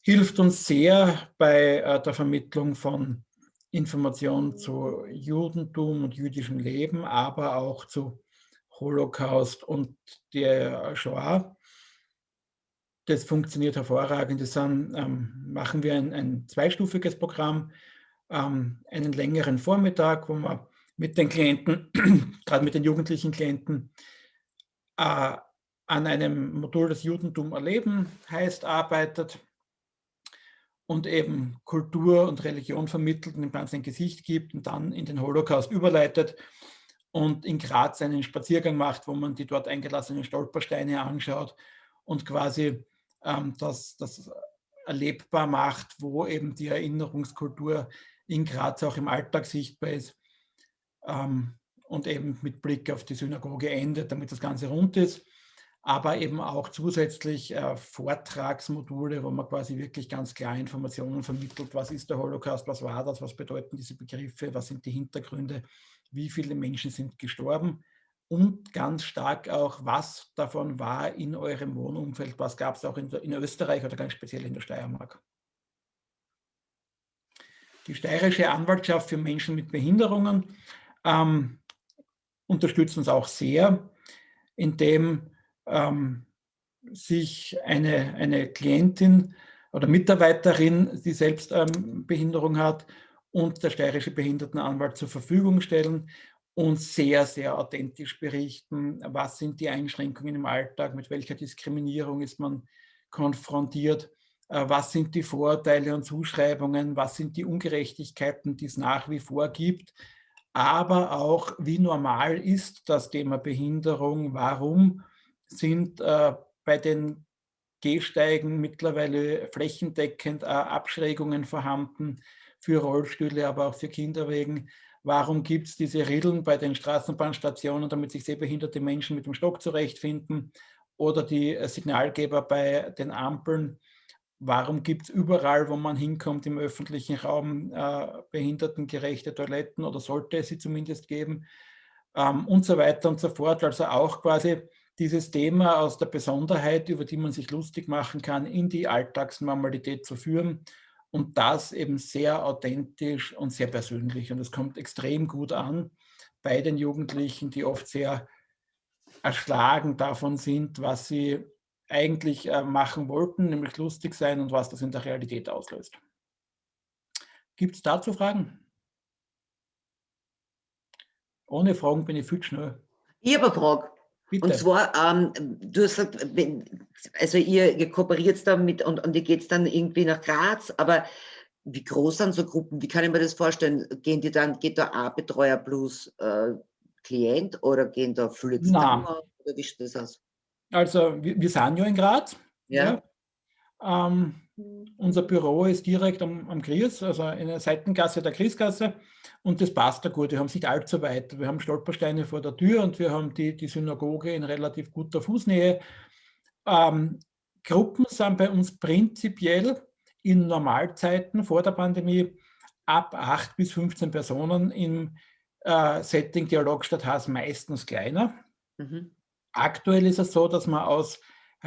hilft uns sehr bei äh, der Vermittlung von Informationen zu Judentum und jüdischem Leben, aber auch zu Holocaust und der Shoah. Das funktioniert hervorragend. Das ähm, machen wir ein, ein zweistufiges Programm ähm, einen längeren Vormittag, wo man mit den Klienten, gerade mit den jugendlichen Klienten, äh, an einem Modul das Judentum erleben heißt, arbeitet und eben Kultur und Religion vermittelt und dem Ganzen ein Gesicht gibt und dann in den Holocaust überleitet und in Graz einen Spaziergang macht, wo man die dort eingelassenen Stolpersteine anschaut und quasi ähm, das, das erlebbar macht, wo eben die Erinnerungskultur in Graz auch im Alltag sichtbar ist ähm, und eben mit Blick auf die Synagoge endet, damit das Ganze rund ist. Aber eben auch zusätzlich äh, Vortragsmodule, wo man quasi wirklich ganz klar Informationen vermittelt, was ist der Holocaust, was war das, was bedeuten diese Begriffe, was sind die Hintergründe, wie viele Menschen sind gestorben und ganz stark auch, was davon war in eurem Wohnumfeld, was gab es auch in, in Österreich oder ganz speziell in der Steiermark. Die Steirische Anwaltschaft für Menschen mit Behinderungen ähm, unterstützt uns auch sehr, indem ähm, sich eine, eine Klientin oder Mitarbeiterin, die selbst ähm, Behinderung hat, und der steirische Behindertenanwalt zur Verfügung stellen, und sehr, sehr authentisch berichten, was sind die Einschränkungen im Alltag, mit welcher Diskriminierung ist man konfrontiert, äh, was sind die Vorteile und Zuschreibungen, was sind die Ungerechtigkeiten, die es nach wie vor gibt, aber auch, wie normal ist das Thema Behinderung, warum sind äh, bei den Gehsteigen mittlerweile flächendeckend äh, Abschrägungen vorhanden für Rollstühle, aber auch für Kinderwegen. Warum gibt es diese Rillen bei den Straßenbahnstationen, damit sich sehbehinderte Menschen mit dem Stock zurechtfinden? Oder die äh, Signalgeber bei den Ampeln. Warum gibt es überall, wo man hinkommt im öffentlichen Raum, äh, behindertengerechte Toiletten oder sollte es sie zumindest geben? Ähm, und so weiter und so fort. Also auch quasi dieses Thema aus der Besonderheit, über die man sich lustig machen kann, in die Alltagsnormalität zu führen und das eben sehr authentisch und sehr persönlich. Und es kommt extrem gut an bei den Jugendlichen, die oft sehr erschlagen davon sind, was sie eigentlich äh, machen wollten, nämlich lustig sein und was das in der Realität auslöst. Gibt es dazu Fragen? Ohne Fragen bin ich viel schnell. Ich habe eine Frage. Bitte. Und zwar, ähm, du hast gesagt, also ihr, ihr kooperiert da mit und, und ihr geht dann irgendwie nach Graz, aber wie groß sind so Gruppen? Wie kann ich mir das vorstellen? Gehen die dann, geht da ein Betreuer plus äh, Klient oder gehen da viele zusammen? Oder wie sieht das aus? Also wir, wir sind ja in Graz. Ja. ja. Ähm, unser Büro ist direkt am, am Gries, also in der Seitengasse der Griesgasse. Und das passt da gut. Wir haben nicht allzu weit. Wir haben Stolpersteine vor der Tür und wir haben die, die Synagoge in relativ guter Fußnähe. Ähm, Gruppen sind bei uns prinzipiell in Normalzeiten vor der Pandemie ab 8 bis 15 Personen im äh, Setting Dialogstadt Haas meistens kleiner. Mhm. Aktuell ist es so, dass man aus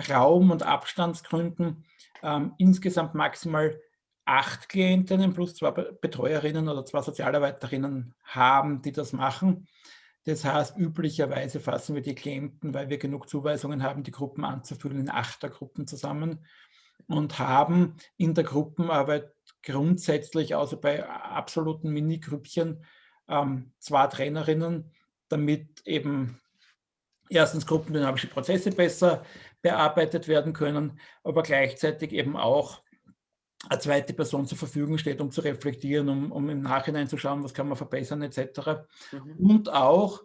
Raum- und Abstandsgründen ähm, insgesamt maximal acht Klientinnen plus zwei Betreuerinnen oder zwei Sozialarbeiterinnen haben, die das machen. Das heißt, üblicherweise fassen wir die Klienten, weil wir genug Zuweisungen haben, die Gruppen anzufüllen, in Achtergruppen zusammen und haben in der Gruppenarbeit grundsätzlich, außer bei absoluten Mini-Grüppchen, ähm, zwei Trainerinnen, damit eben erstens gruppendynamische Prozesse besser bearbeitet werden können, aber gleichzeitig eben auch eine zweite Person zur Verfügung steht, um zu reflektieren, um, um im Nachhinein zu schauen, was kann man verbessern etc. Mhm. Und auch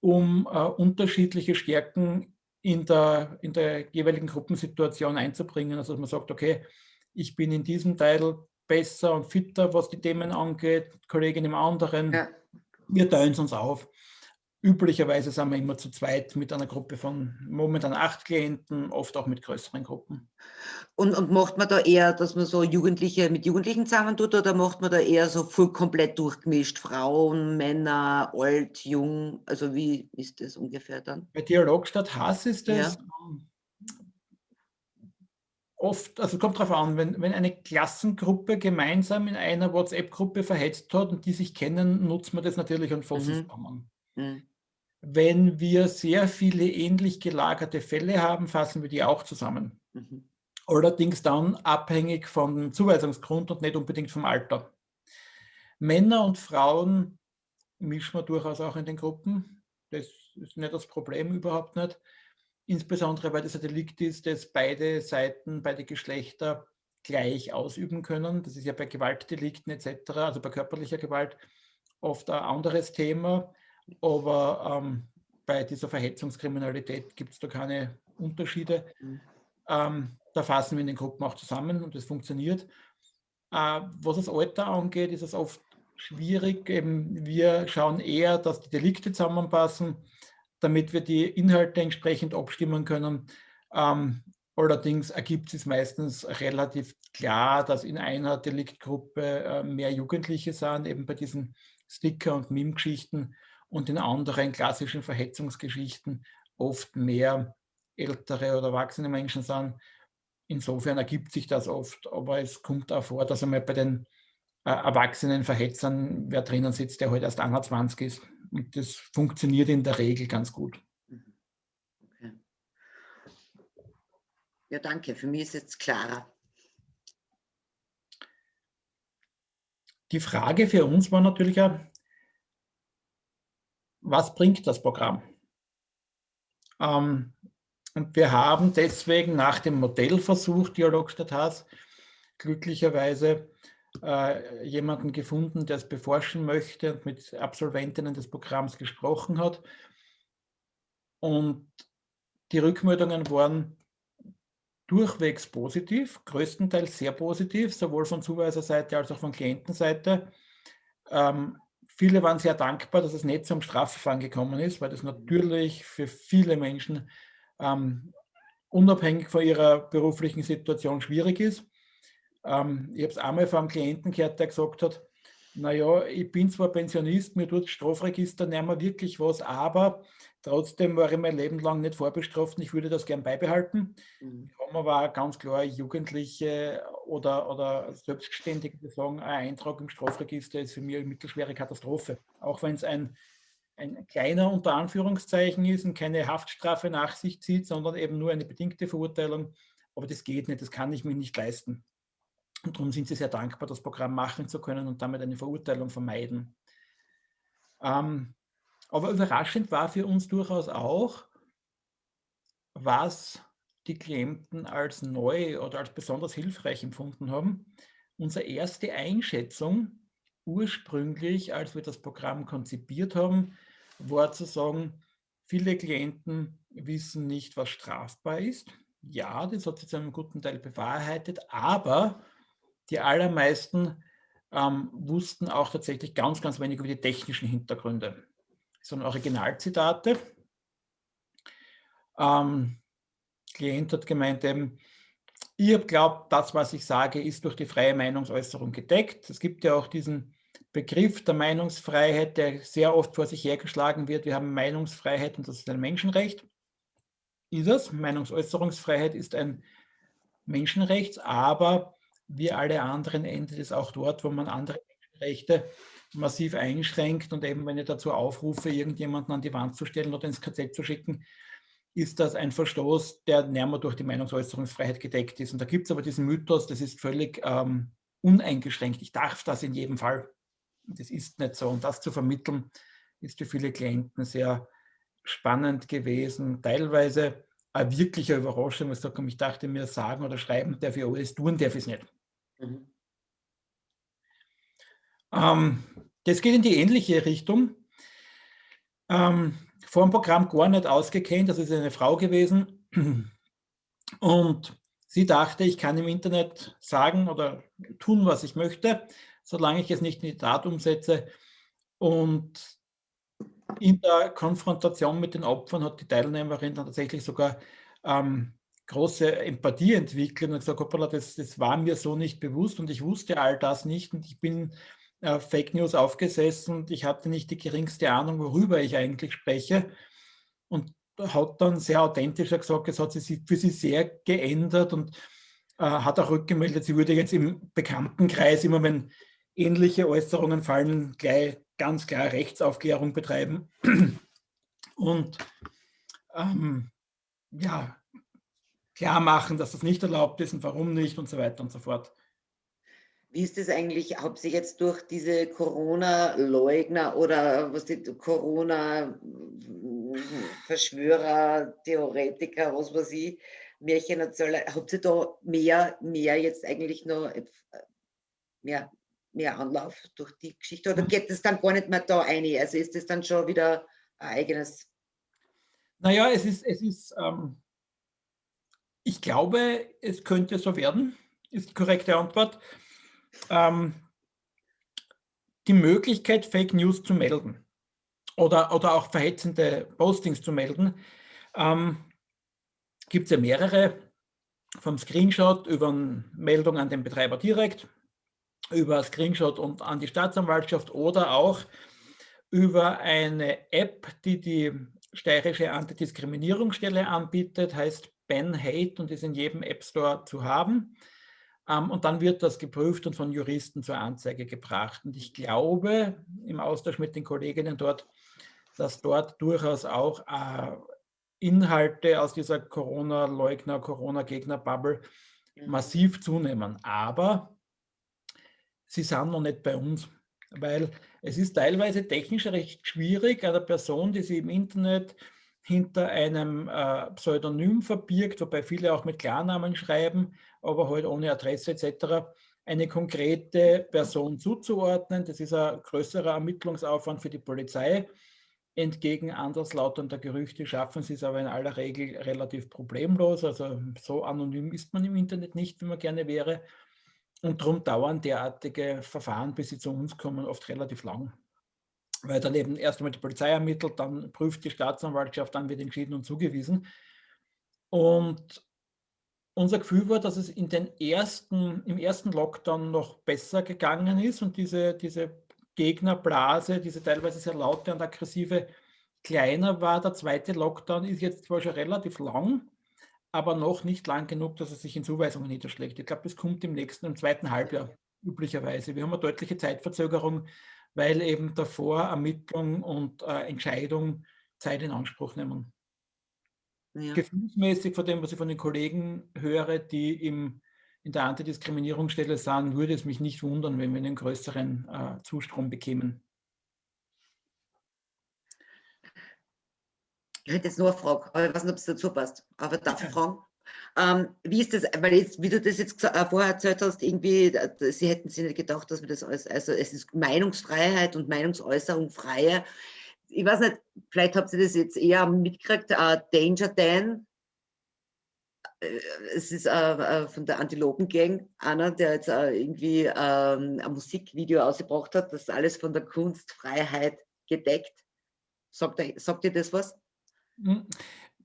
um äh, unterschiedliche Stärken in der, in der jeweiligen Gruppensituation einzubringen. Also dass man sagt, okay, ich bin in diesem Teil besser und fitter, was die Themen angeht, Kollegin im anderen. Ja. Wir teilen es uns auf. Üblicherweise sind wir immer zu zweit mit einer Gruppe von momentan acht Klienten, oft auch mit größeren Gruppen. Und, und macht man da eher, dass man so Jugendliche mit Jugendlichen zusammen tut oder macht man da eher so voll komplett durchgemischt? Frauen, Männer, alt, jung? Also wie ist das ungefähr dann? Bei Dialog statt Hass ist das ja. Ähm, oft, also kommt darauf an, wenn, wenn eine Klassengruppe gemeinsam in einer WhatsApp-Gruppe verhetzt hat und die sich kennen, nutzt man das natürlich und fasst mhm. zusammen. Mhm. Wenn wir sehr viele ähnlich gelagerte Fälle haben, fassen wir die auch zusammen. Mhm. Allerdings dann abhängig vom Zuweisungsgrund und nicht unbedingt vom Alter. Männer und Frauen mischen wir durchaus auch in den Gruppen. Das ist nicht das Problem, überhaupt nicht. Insbesondere, weil das ein Delikt ist, das beide Seiten, beide Geschlechter gleich ausüben können. Das ist ja bei Gewaltdelikten etc., also bei körperlicher Gewalt, oft ein anderes Thema. Aber ähm, bei dieser Verhetzungskriminalität gibt es da keine Unterschiede. Mhm. Ähm, da fassen wir in den Gruppen auch zusammen und das funktioniert. Äh, was das Alter angeht, ist es oft schwierig. Eben wir schauen eher, dass die Delikte zusammenpassen, damit wir die Inhalte entsprechend abstimmen können. Ähm, allerdings ergibt es meistens relativ klar, dass in einer Deliktgruppe äh, mehr Jugendliche sind, eben bei diesen Sticker- und Meme-Geschichten und in anderen klassischen Verhetzungsgeschichten oft mehr ältere oder erwachsene Menschen sind. Insofern ergibt sich das oft, aber es kommt auch vor, dass einmal bei den äh, erwachsenen Verhetzern wer drinnen sitzt, der heute halt erst 21 ist. Und das funktioniert in der Regel ganz gut. Mhm. Okay. Ja, danke. Für mich ist jetzt klarer. Die Frage für uns war natürlich auch, was bringt das Programm? Ähm, und wir haben deswegen nach dem Modellversuch Dialog statt Hass glücklicherweise äh, jemanden gefunden, der es beforschen möchte und mit Absolventinnen des Programms gesprochen hat. Und die Rückmeldungen waren durchwegs positiv, größtenteils sehr positiv, sowohl von Zuweiserseite als auch von Klientenseite. Ähm, viele waren sehr dankbar, dass es nicht zum Strafverfahren gekommen ist, weil das natürlich für viele Menschen ähm, unabhängig von ihrer beruflichen Situation schwierig ist. Ähm, ich habe es einmal von einem Klienten gehört, der gesagt hat, naja, ich bin zwar Pensionist, mir tut das Strafregister nicht mehr wirklich was, aber trotzdem war ich mein Leben lang nicht vorbestraft und ich würde das gern beibehalten. Mhm. haben aber ganz klar Jugendliche oder, oder Selbstständige, sagen, ein Eintrag im Strafregister ist für mich eine mittelschwere Katastrophe. Auch wenn es ein, ein kleiner unter Anführungszeichen ist und keine Haftstrafe nach sich zieht, sondern eben nur eine bedingte Verurteilung. Aber das geht nicht, das kann ich mir nicht leisten. Und darum sind sie sehr dankbar, das Programm machen zu können und damit eine Verurteilung vermeiden. Ähm, aber überraschend war für uns durchaus auch, was die Klienten als neu oder als besonders hilfreich empfunden haben. Unsere erste Einschätzung ursprünglich, als wir das Programm konzipiert haben, war zu sagen, viele Klienten wissen nicht, was strafbar ist. Ja, das hat sich zu einem guten Teil bewahrheitet, aber die allermeisten ähm, wussten auch tatsächlich ganz, ganz wenig über die technischen Hintergründe. Das sind Originalzitate. Ähm, Klient hat gemeint eben, ihr glaubt, das, was ich sage, ist durch die freie Meinungsäußerung gedeckt. Es gibt ja auch diesen Begriff der Meinungsfreiheit, der sehr oft vor sich hergeschlagen wird. Wir haben Meinungsfreiheit und das ist ein Menschenrecht. Ist es? Meinungsäußerungsfreiheit ist ein Menschenrecht, aber wie alle anderen endet es auch dort, wo man andere Menschenrechte massiv einschränkt und eben, wenn ich dazu aufrufe, irgendjemanden an die Wand zu stellen oder ins KZ zu schicken, ist das ein Verstoß, der näher durch die Meinungsäußerungsfreiheit gedeckt ist. Und da gibt es aber diesen Mythos, das ist völlig ähm, uneingeschränkt. Ich darf das in jedem Fall. Das ist nicht so. Und das zu vermitteln, ist für viele Klienten sehr spannend gewesen. Teilweise eine wirkliche Überraschung. Ich dachte mir, sagen oder schreiben darf ich alles, tun darf ich es nicht. Mhm. Ähm, das geht in die ähnliche Richtung. Ähm, vor dem Programm gar nicht ausgekennt, das ist eine Frau gewesen. Und sie dachte, ich kann im Internet sagen oder tun, was ich möchte, solange ich es nicht in die Tat umsetze. Und in der Konfrontation mit den Opfern hat die Teilnehmerin dann tatsächlich sogar ähm, große Empathie entwickeln und gesagt, hoppala, das, das war mir so nicht bewusst und ich wusste all das nicht und ich bin äh, Fake News aufgesessen und ich hatte nicht die geringste Ahnung, worüber ich eigentlich spreche und hat dann sehr authentisch gesagt, es hat sich für sie sehr geändert und äh, hat auch rückgemeldet, sie würde jetzt im Bekanntenkreis, immer wenn ähnliche Äußerungen fallen, gleich ganz klar Rechtsaufklärung betreiben. Und ähm, ja, klar machen, dass das nicht erlaubt ist und warum nicht und so weiter und so fort. Wie ist das eigentlich, ob Sie jetzt durch diese Corona-Leugner oder was die Corona-Verschwörer, Theoretiker, was weiß ich, Märchenerzähler, habt ihr da mehr, mehr jetzt eigentlich noch mehr, mehr Anlauf durch die Geschichte oder geht es dann gar nicht mehr da ein? Also ist das dann schon wieder ein eigenes? Naja, es ist, es ist ähm, ich glaube, es könnte so werden, ist die korrekte Antwort. Ähm, die Möglichkeit, Fake News zu melden oder, oder auch verhetzende Postings zu melden, ähm, gibt es ja mehrere. Vom Screenshot über eine Meldung an den Betreiber direkt, über Screenshot und an die Staatsanwaltschaft oder auch über eine App, die die steirische Antidiskriminierungsstelle anbietet, heißt Ben Hate und ist in jedem App Store zu haben. Ähm, und dann wird das geprüft und von Juristen zur Anzeige gebracht. Und ich glaube, im Austausch mit den Kolleginnen dort, dass dort durchaus auch äh, Inhalte aus dieser Corona-Leugner, Corona-Gegner-Bubble mhm. massiv zunehmen. Aber sie sind noch nicht bei uns, weil Es ist teilweise technisch recht schwierig, einer Person, die sie im Internet hinter einem äh, Pseudonym verbirgt, wobei viele auch mit Klarnamen schreiben, aber halt ohne Adresse etc., eine konkrete Person zuzuordnen. Das ist ein größerer Ermittlungsaufwand für die Polizei. Entgegen anderslautender Gerüchte schaffen sie es aber in aller Regel relativ problemlos. Also so anonym ist man im Internet nicht, wie man gerne wäre. Und darum dauern derartige Verfahren, bis sie zu uns kommen, oft relativ lang. Weil dann eben erst einmal die Polizei ermittelt, dann prüft die Staatsanwaltschaft, dann wird entschieden und zugewiesen. Und unser Gefühl war, dass es in den ersten, im ersten Lockdown noch besser gegangen ist und diese, diese Gegnerblase, diese teilweise sehr laute und aggressive, kleiner war. Der zweite Lockdown ist jetzt zwar schon relativ lang, aber noch nicht lang genug, dass es sich in Zuweisungen niederschlägt. Ich glaube, das kommt im nächsten, im zweiten Halbjahr üblicherweise. Wir haben eine deutliche Zeitverzögerung, weil eben davor Ermittlung und äh, Entscheidung Zeit in Anspruch nehmen. Ja. Gefühlsmäßig von dem, was ich von den Kollegen höre, die im, in der Antidiskriminierungsstelle sind, würde es mich nicht wundern, wenn wir einen größeren äh, Zustrom bekämen. Ich hätte jetzt nur eine Frage, aber ich weiß nicht, ob es dazu passt. Aber darf ich fragen? Ähm, wie ist das, weil jetzt, wie du das jetzt äh, vorher erzählt hast, irgendwie, äh, sie hätten sich nicht gedacht, dass wir das alles, also es ist Meinungsfreiheit und Meinungsäußerung freie. Ich weiß nicht, vielleicht habt ihr das jetzt eher mitgekriegt, uh, Danger Dan, es ist äh, von der Antilopen Gang einer, der jetzt äh, irgendwie äh, ein Musikvideo ausgebracht hat, das alles von der Kunstfreiheit gedeckt. Sagt, sagt ihr das was?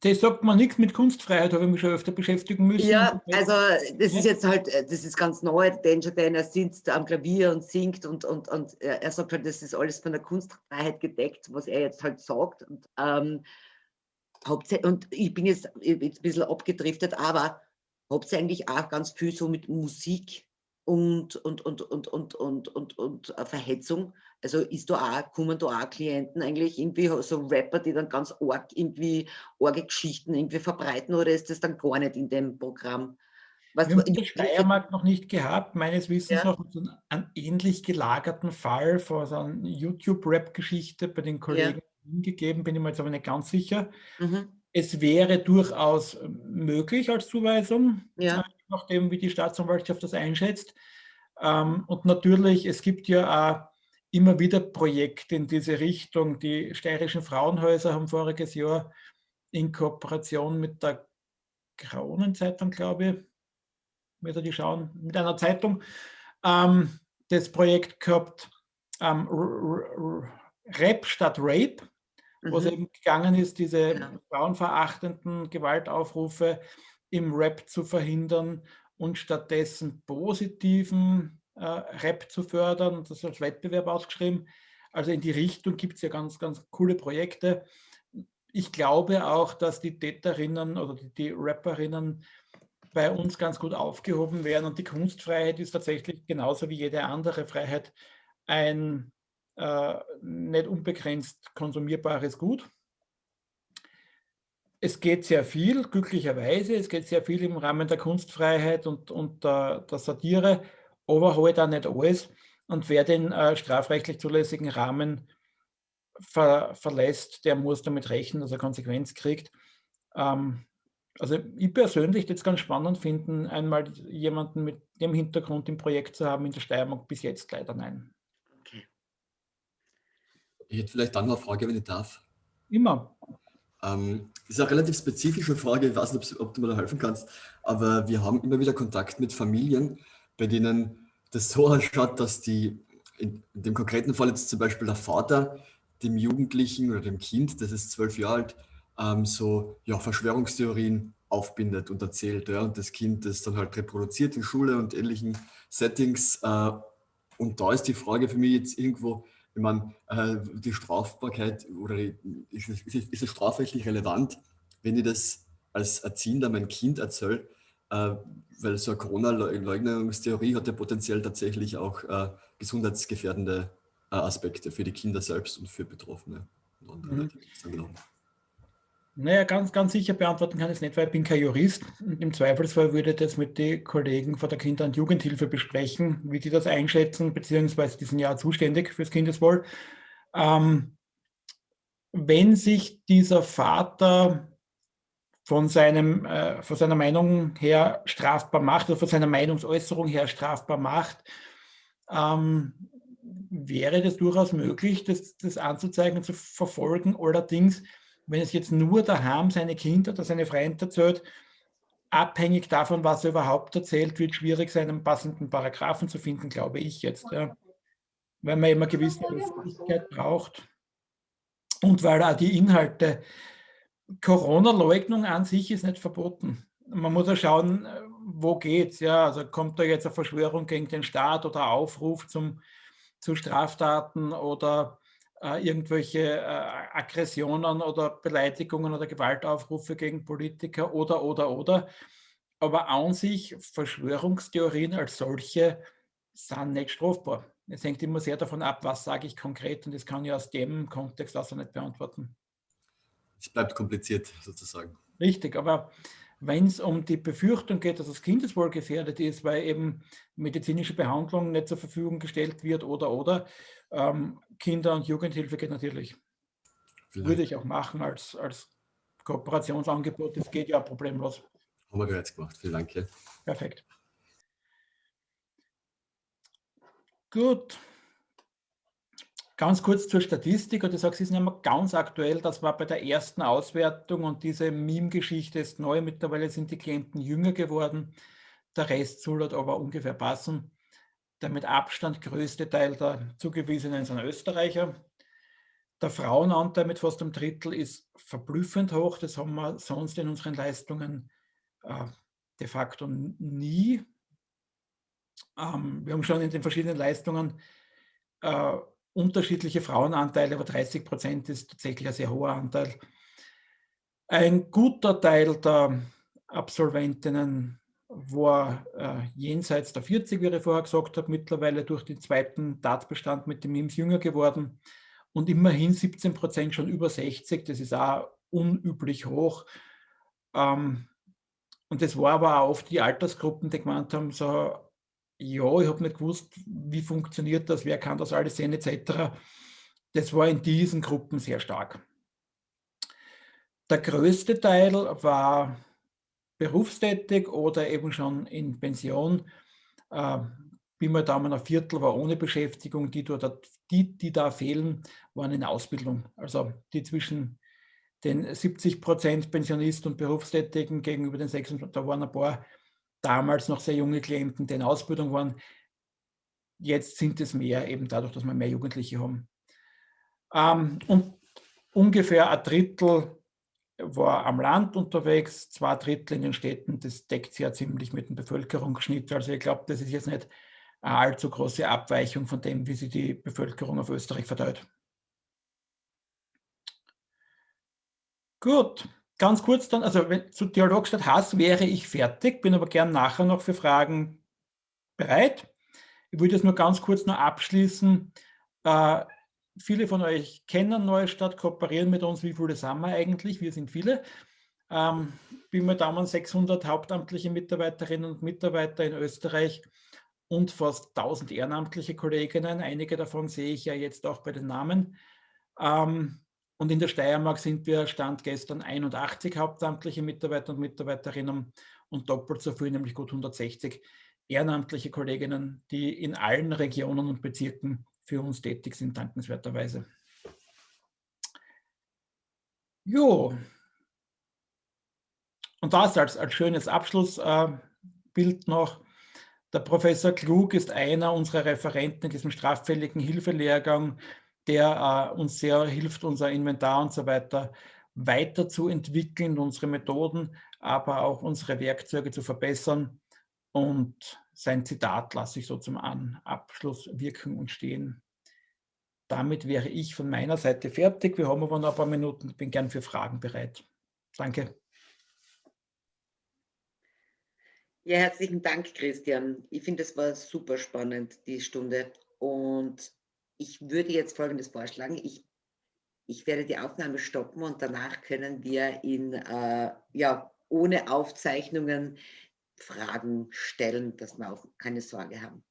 Das sagt man nichts mit Kunstfreiheit, habe ich mich schon öfter beschäftigen müssen. Ja, also das ist jetzt halt, das ist ganz neu, Danger Dan, er sitzt am Klavier und singt und, und, und er sagt halt, das ist alles von der Kunstfreiheit gedeckt, was er jetzt halt sagt. Und, ähm, und ich bin jetzt, jetzt ein bisschen abgedriftet, aber hauptsächlich auch ganz viel so mit Musik und, und, und, und, und, und, und, und Verhetzung. Also ist da auch, kommen da auch Klienten eigentlich irgendwie so Rapper, die dann ganz arg irgendwie arge Geschichten irgendwie verbreiten oder ist das dann gar nicht in dem Programm? Was Wir haben den Steiermark noch nicht gehabt, meines Wissens ja. noch so einen ähnlich gelagerten Fall von so einer YouTube-Rap-Geschichte bei den Kollegen ja. gegeben, bin ich mir jetzt aber nicht ganz sicher. Mhm. Es wäre durchaus möglich als Zuweisung, ja. nachdem wie die Staatsanwaltschaft das einschätzt. Ähm, und natürlich, es gibt ja auch immer wieder Projekte in diese Richtung. Die steirischen Frauenhäuser haben voriges Jahr in Kooperation mit der Kronenzeitung, glaube ich, wieder die schauen, mit einer Zeitung, ähm, das Projekt gehabt, ähm, Rap statt Rape, mhm. wo es eben gegangen ist, diese ja. Genau. frauenverachtenden Gewaltaufrufe im Rap zu verhindern und stattdessen positiven Rap zu fördern und das als Wettbewerb ausgeschrieben. Also in die Richtung gibt es ja ganz, ganz coole Projekte. Ich glaube auch, dass die Täterinnen oder die, die Rapperinnen bei uns ganz gut aufgehoben werden und die Kunstfreiheit ist tatsächlich genauso wie jede andere Freiheit ein äh, nicht unbegrenzt konsumierbares Gut. Es geht sehr viel, glücklicherweise, es geht sehr viel im Rahmen der Kunstfreiheit und, und der, der Satire, aber halt auch nicht alles. Und wer den äh, strafrechtlich zulässigen Rahmen ver, verlässt, der muss damit rechnen, dass er Konsequenz kriegt. Ähm, also ich persönlich jetzt ganz spannend finden, einmal jemanden mit dem Hintergrund im Projekt zu haben in der Steiermark, bis jetzt leider nein. Okay. Ich hätte vielleicht dann noch eine Frage, wenn ich darf. Immer. Ähm, das ist eine relativ spezifische Frage, ich weiß nicht, ob, ob du mir da helfen kannst, aber wir haben immer wieder Kontakt mit Familien, bei denen das so ausschaut, dass die, in, dem konkreten Fall jetzt zum Beispiel der Vater dem Jugendlichen oder dem Kind, das ist zwölf Jahre alt, ähm, so ja, Verschwörungstheorien aufbindet und erzählt. Ja, und das Kind das dann halt reproduziert in Schule und ähnlichen Settings. Äh, und da ist die Frage für mich jetzt irgendwo, ich meine, äh, die Strafbarkeit oder ist es, ist es strafrechtlich relevant, wenn ich das als Erziehender mein Kind erzähle, äh, weil so eine Corona-Leugnungstheorie hat ja potenziell tatsächlich auch äh, gesundheitsgefährdende äh, Aspekte für die Kinder selbst und für Betroffene und andere, mhm. Naja, ganz, ganz sicher beantworten kann ich es nicht, weil ich bin kein Jurist. Im Zweifelsfall würde ich das mit den Kollegen von der Kinder- und Jugendhilfe besprechen, wie die das einschätzen, beziehungsweise diesen Jahr zuständig fürs Kindeswohl. Ähm, wenn sich dieser Vater von, seinem, äh, von seiner Meinung her strafbar macht oder von seiner Meinungsäußerung her strafbar macht, ähm, wäre das durchaus möglich, das, das anzuzeigen und zu verfolgen. Allerdings wenn es jetzt nur daheim seine Kinder oder seine Freunde erzählt, abhängig davon, was er überhaupt erzählt, wird schwierig sein, einen passenden Paragraphen zu finden, glaube ich jetzt. Ja. Weil man immer gewisse Öffentlichkeit braucht und weil auch die Inhalte, Corona-Leugnung an sich ist nicht verboten. Man muss ja schauen, wo geht es. Ja, also kommt da jetzt eine Verschwörung gegen den Staat oder Aufruf zum, zu Straftaten oder äh, irgendwelche äh, Aggressionen oder Beleidigungen oder Gewaltaufrufe gegen Politiker oder, oder, oder. Aber an sich, Verschwörungstheorien als solche sind nicht strafbar. Es hängt immer sehr davon ab, was sage ich konkret und das kann ich aus dem Kontext also nicht beantworten. Es bleibt kompliziert sozusagen. Richtig, aber wenn es um die Befürchtung geht, dass das Kindeswohl gefährdet ist, weil eben medizinische Behandlung nicht zur Verfügung gestellt wird oder oder, ähm, Kinder- und Jugendhilfe geht natürlich. Vielleicht. Würde ich auch machen als, als Kooperationsangebot. Das geht ja problemlos. Haben wir bereits gemacht. Vielen Dank. Ja. Perfekt. Gut. Ganz kurz zur Statistik, und du sagst, es ist nicht mehr ganz aktuell, das war bei der ersten Auswertung und diese Meme-Geschichte ist neu, mittlerweile sind die Klienten jünger geworden, der Rest soll dort aber ungefähr passen. Der mit Abstand größte Teil der Zugewiesenen sind Österreicher. Der Frauenanteil mit fast einem Drittel ist verblüffend hoch, das haben wir sonst in unseren Leistungen äh, de facto nie. Ähm, wir haben schon in den verschiedenen Leistungen äh, unterschiedliche Frauenanteile, aber 30 Prozent ist tatsächlich ein sehr hoher Anteil. Ein guter Teil der Absolventinnen war äh, jenseits der 40, wie ich vorher gesagt habe, mittlerweile durch den zweiten Tatbestand mit dem MIMS jünger geworden und immerhin 17 Prozent schon über 60, das ist auch unüblich hoch. Ähm, und das war aber auch oft die Altersgruppen, die gemeint haben, so ja, ich habe nicht gewusst, wie funktioniert das, wer kann das alles sehen, etc. Das war in diesen Gruppen sehr stark. Der größte Teil war berufstätig oder eben schon in Pension. Äh, Pi mal Daumen ein Viertel war ohne Beschäftigung, die, die, die da fehlen, waren in Ausbildung. Also die zwischen den 70 Prozent Pensionisten und Berufstätigen gegenüber den 26, da waren ein paar damals noch sehr junge Klienten, die in Ausbildung waren. Jetzt sind es mehr, eben dadurch, dass wir mehr Jugendliche haben. Ähm, und ungefähr ein Drittel war am Land unterwegs, zwei Drittel in den Städten. Das deckt sich ja ziemlich mit dem Bevölkerungsschnitt. Also ich glaube, das ist jetzt nicht eine allzu große Abweichung von dem, wie sich die Bevölkerung auf Österreich verteilt. Gut, ganz kurz dann, also wenn, zu Dialog statt Hass wäre ich fertig, bin aber gern nachher noch für Fragen bereit. Ich würde jetzt nur ganz kurz noch abschließen. Äh, viele von euch kennen Neustadt, kooperieren mit uns. Wie viele sind wir eigentlich? Wir sind viele. Ähm, bin mir Daumen 600 hauptamtliche Mitarbeiterinnen und Mitarbeiter in Österreich und fast 1000 ehrenamtliche Kolleginnen. Einige davon sehe ich ja jetzt auch bei den Namen. Ähm, und in der Steiermark sind wir Stand gestern 81 hauptamtliche Mitarbeiter und Mitarbeiterinnen und doppelt so viel, nämlich gut 160 ehrenamtliche Kolleginnen, die in allen Regionen und Bezirken für uns tätig sind, dankenswerterweise. Jo. Und das als, als schönes Abschlussbild äh, noch. Der Professor Klug ist einer unserer Referenten in diesem straffälligen Hilfelehrgang der äh, uns sehr hilft, unser Inventar und so weiter weiterzuentwickeln, unsere Methoden, aber auch unsere Werkzeuge zu verbessern. Und sein Zitat lasse ich so zum Abschluss wirken und stehen. Damit wäre ich von meiner Seite fertig. Wir haben aber noch ein paar Minuten. Ich bin gern für Fragen bereit. Danke. Ja, herzlichen Dank, Christian. Ich finde, es war super spannend, die Stunde. Und ich würde jetzt Folgendes vorschlagen. Ich ich werde die Aufnahme stoppen und danach können wir in, äh, ja, ohne Aufzeichnungen Fragen stellen, dass wir auch keine Sorge haben.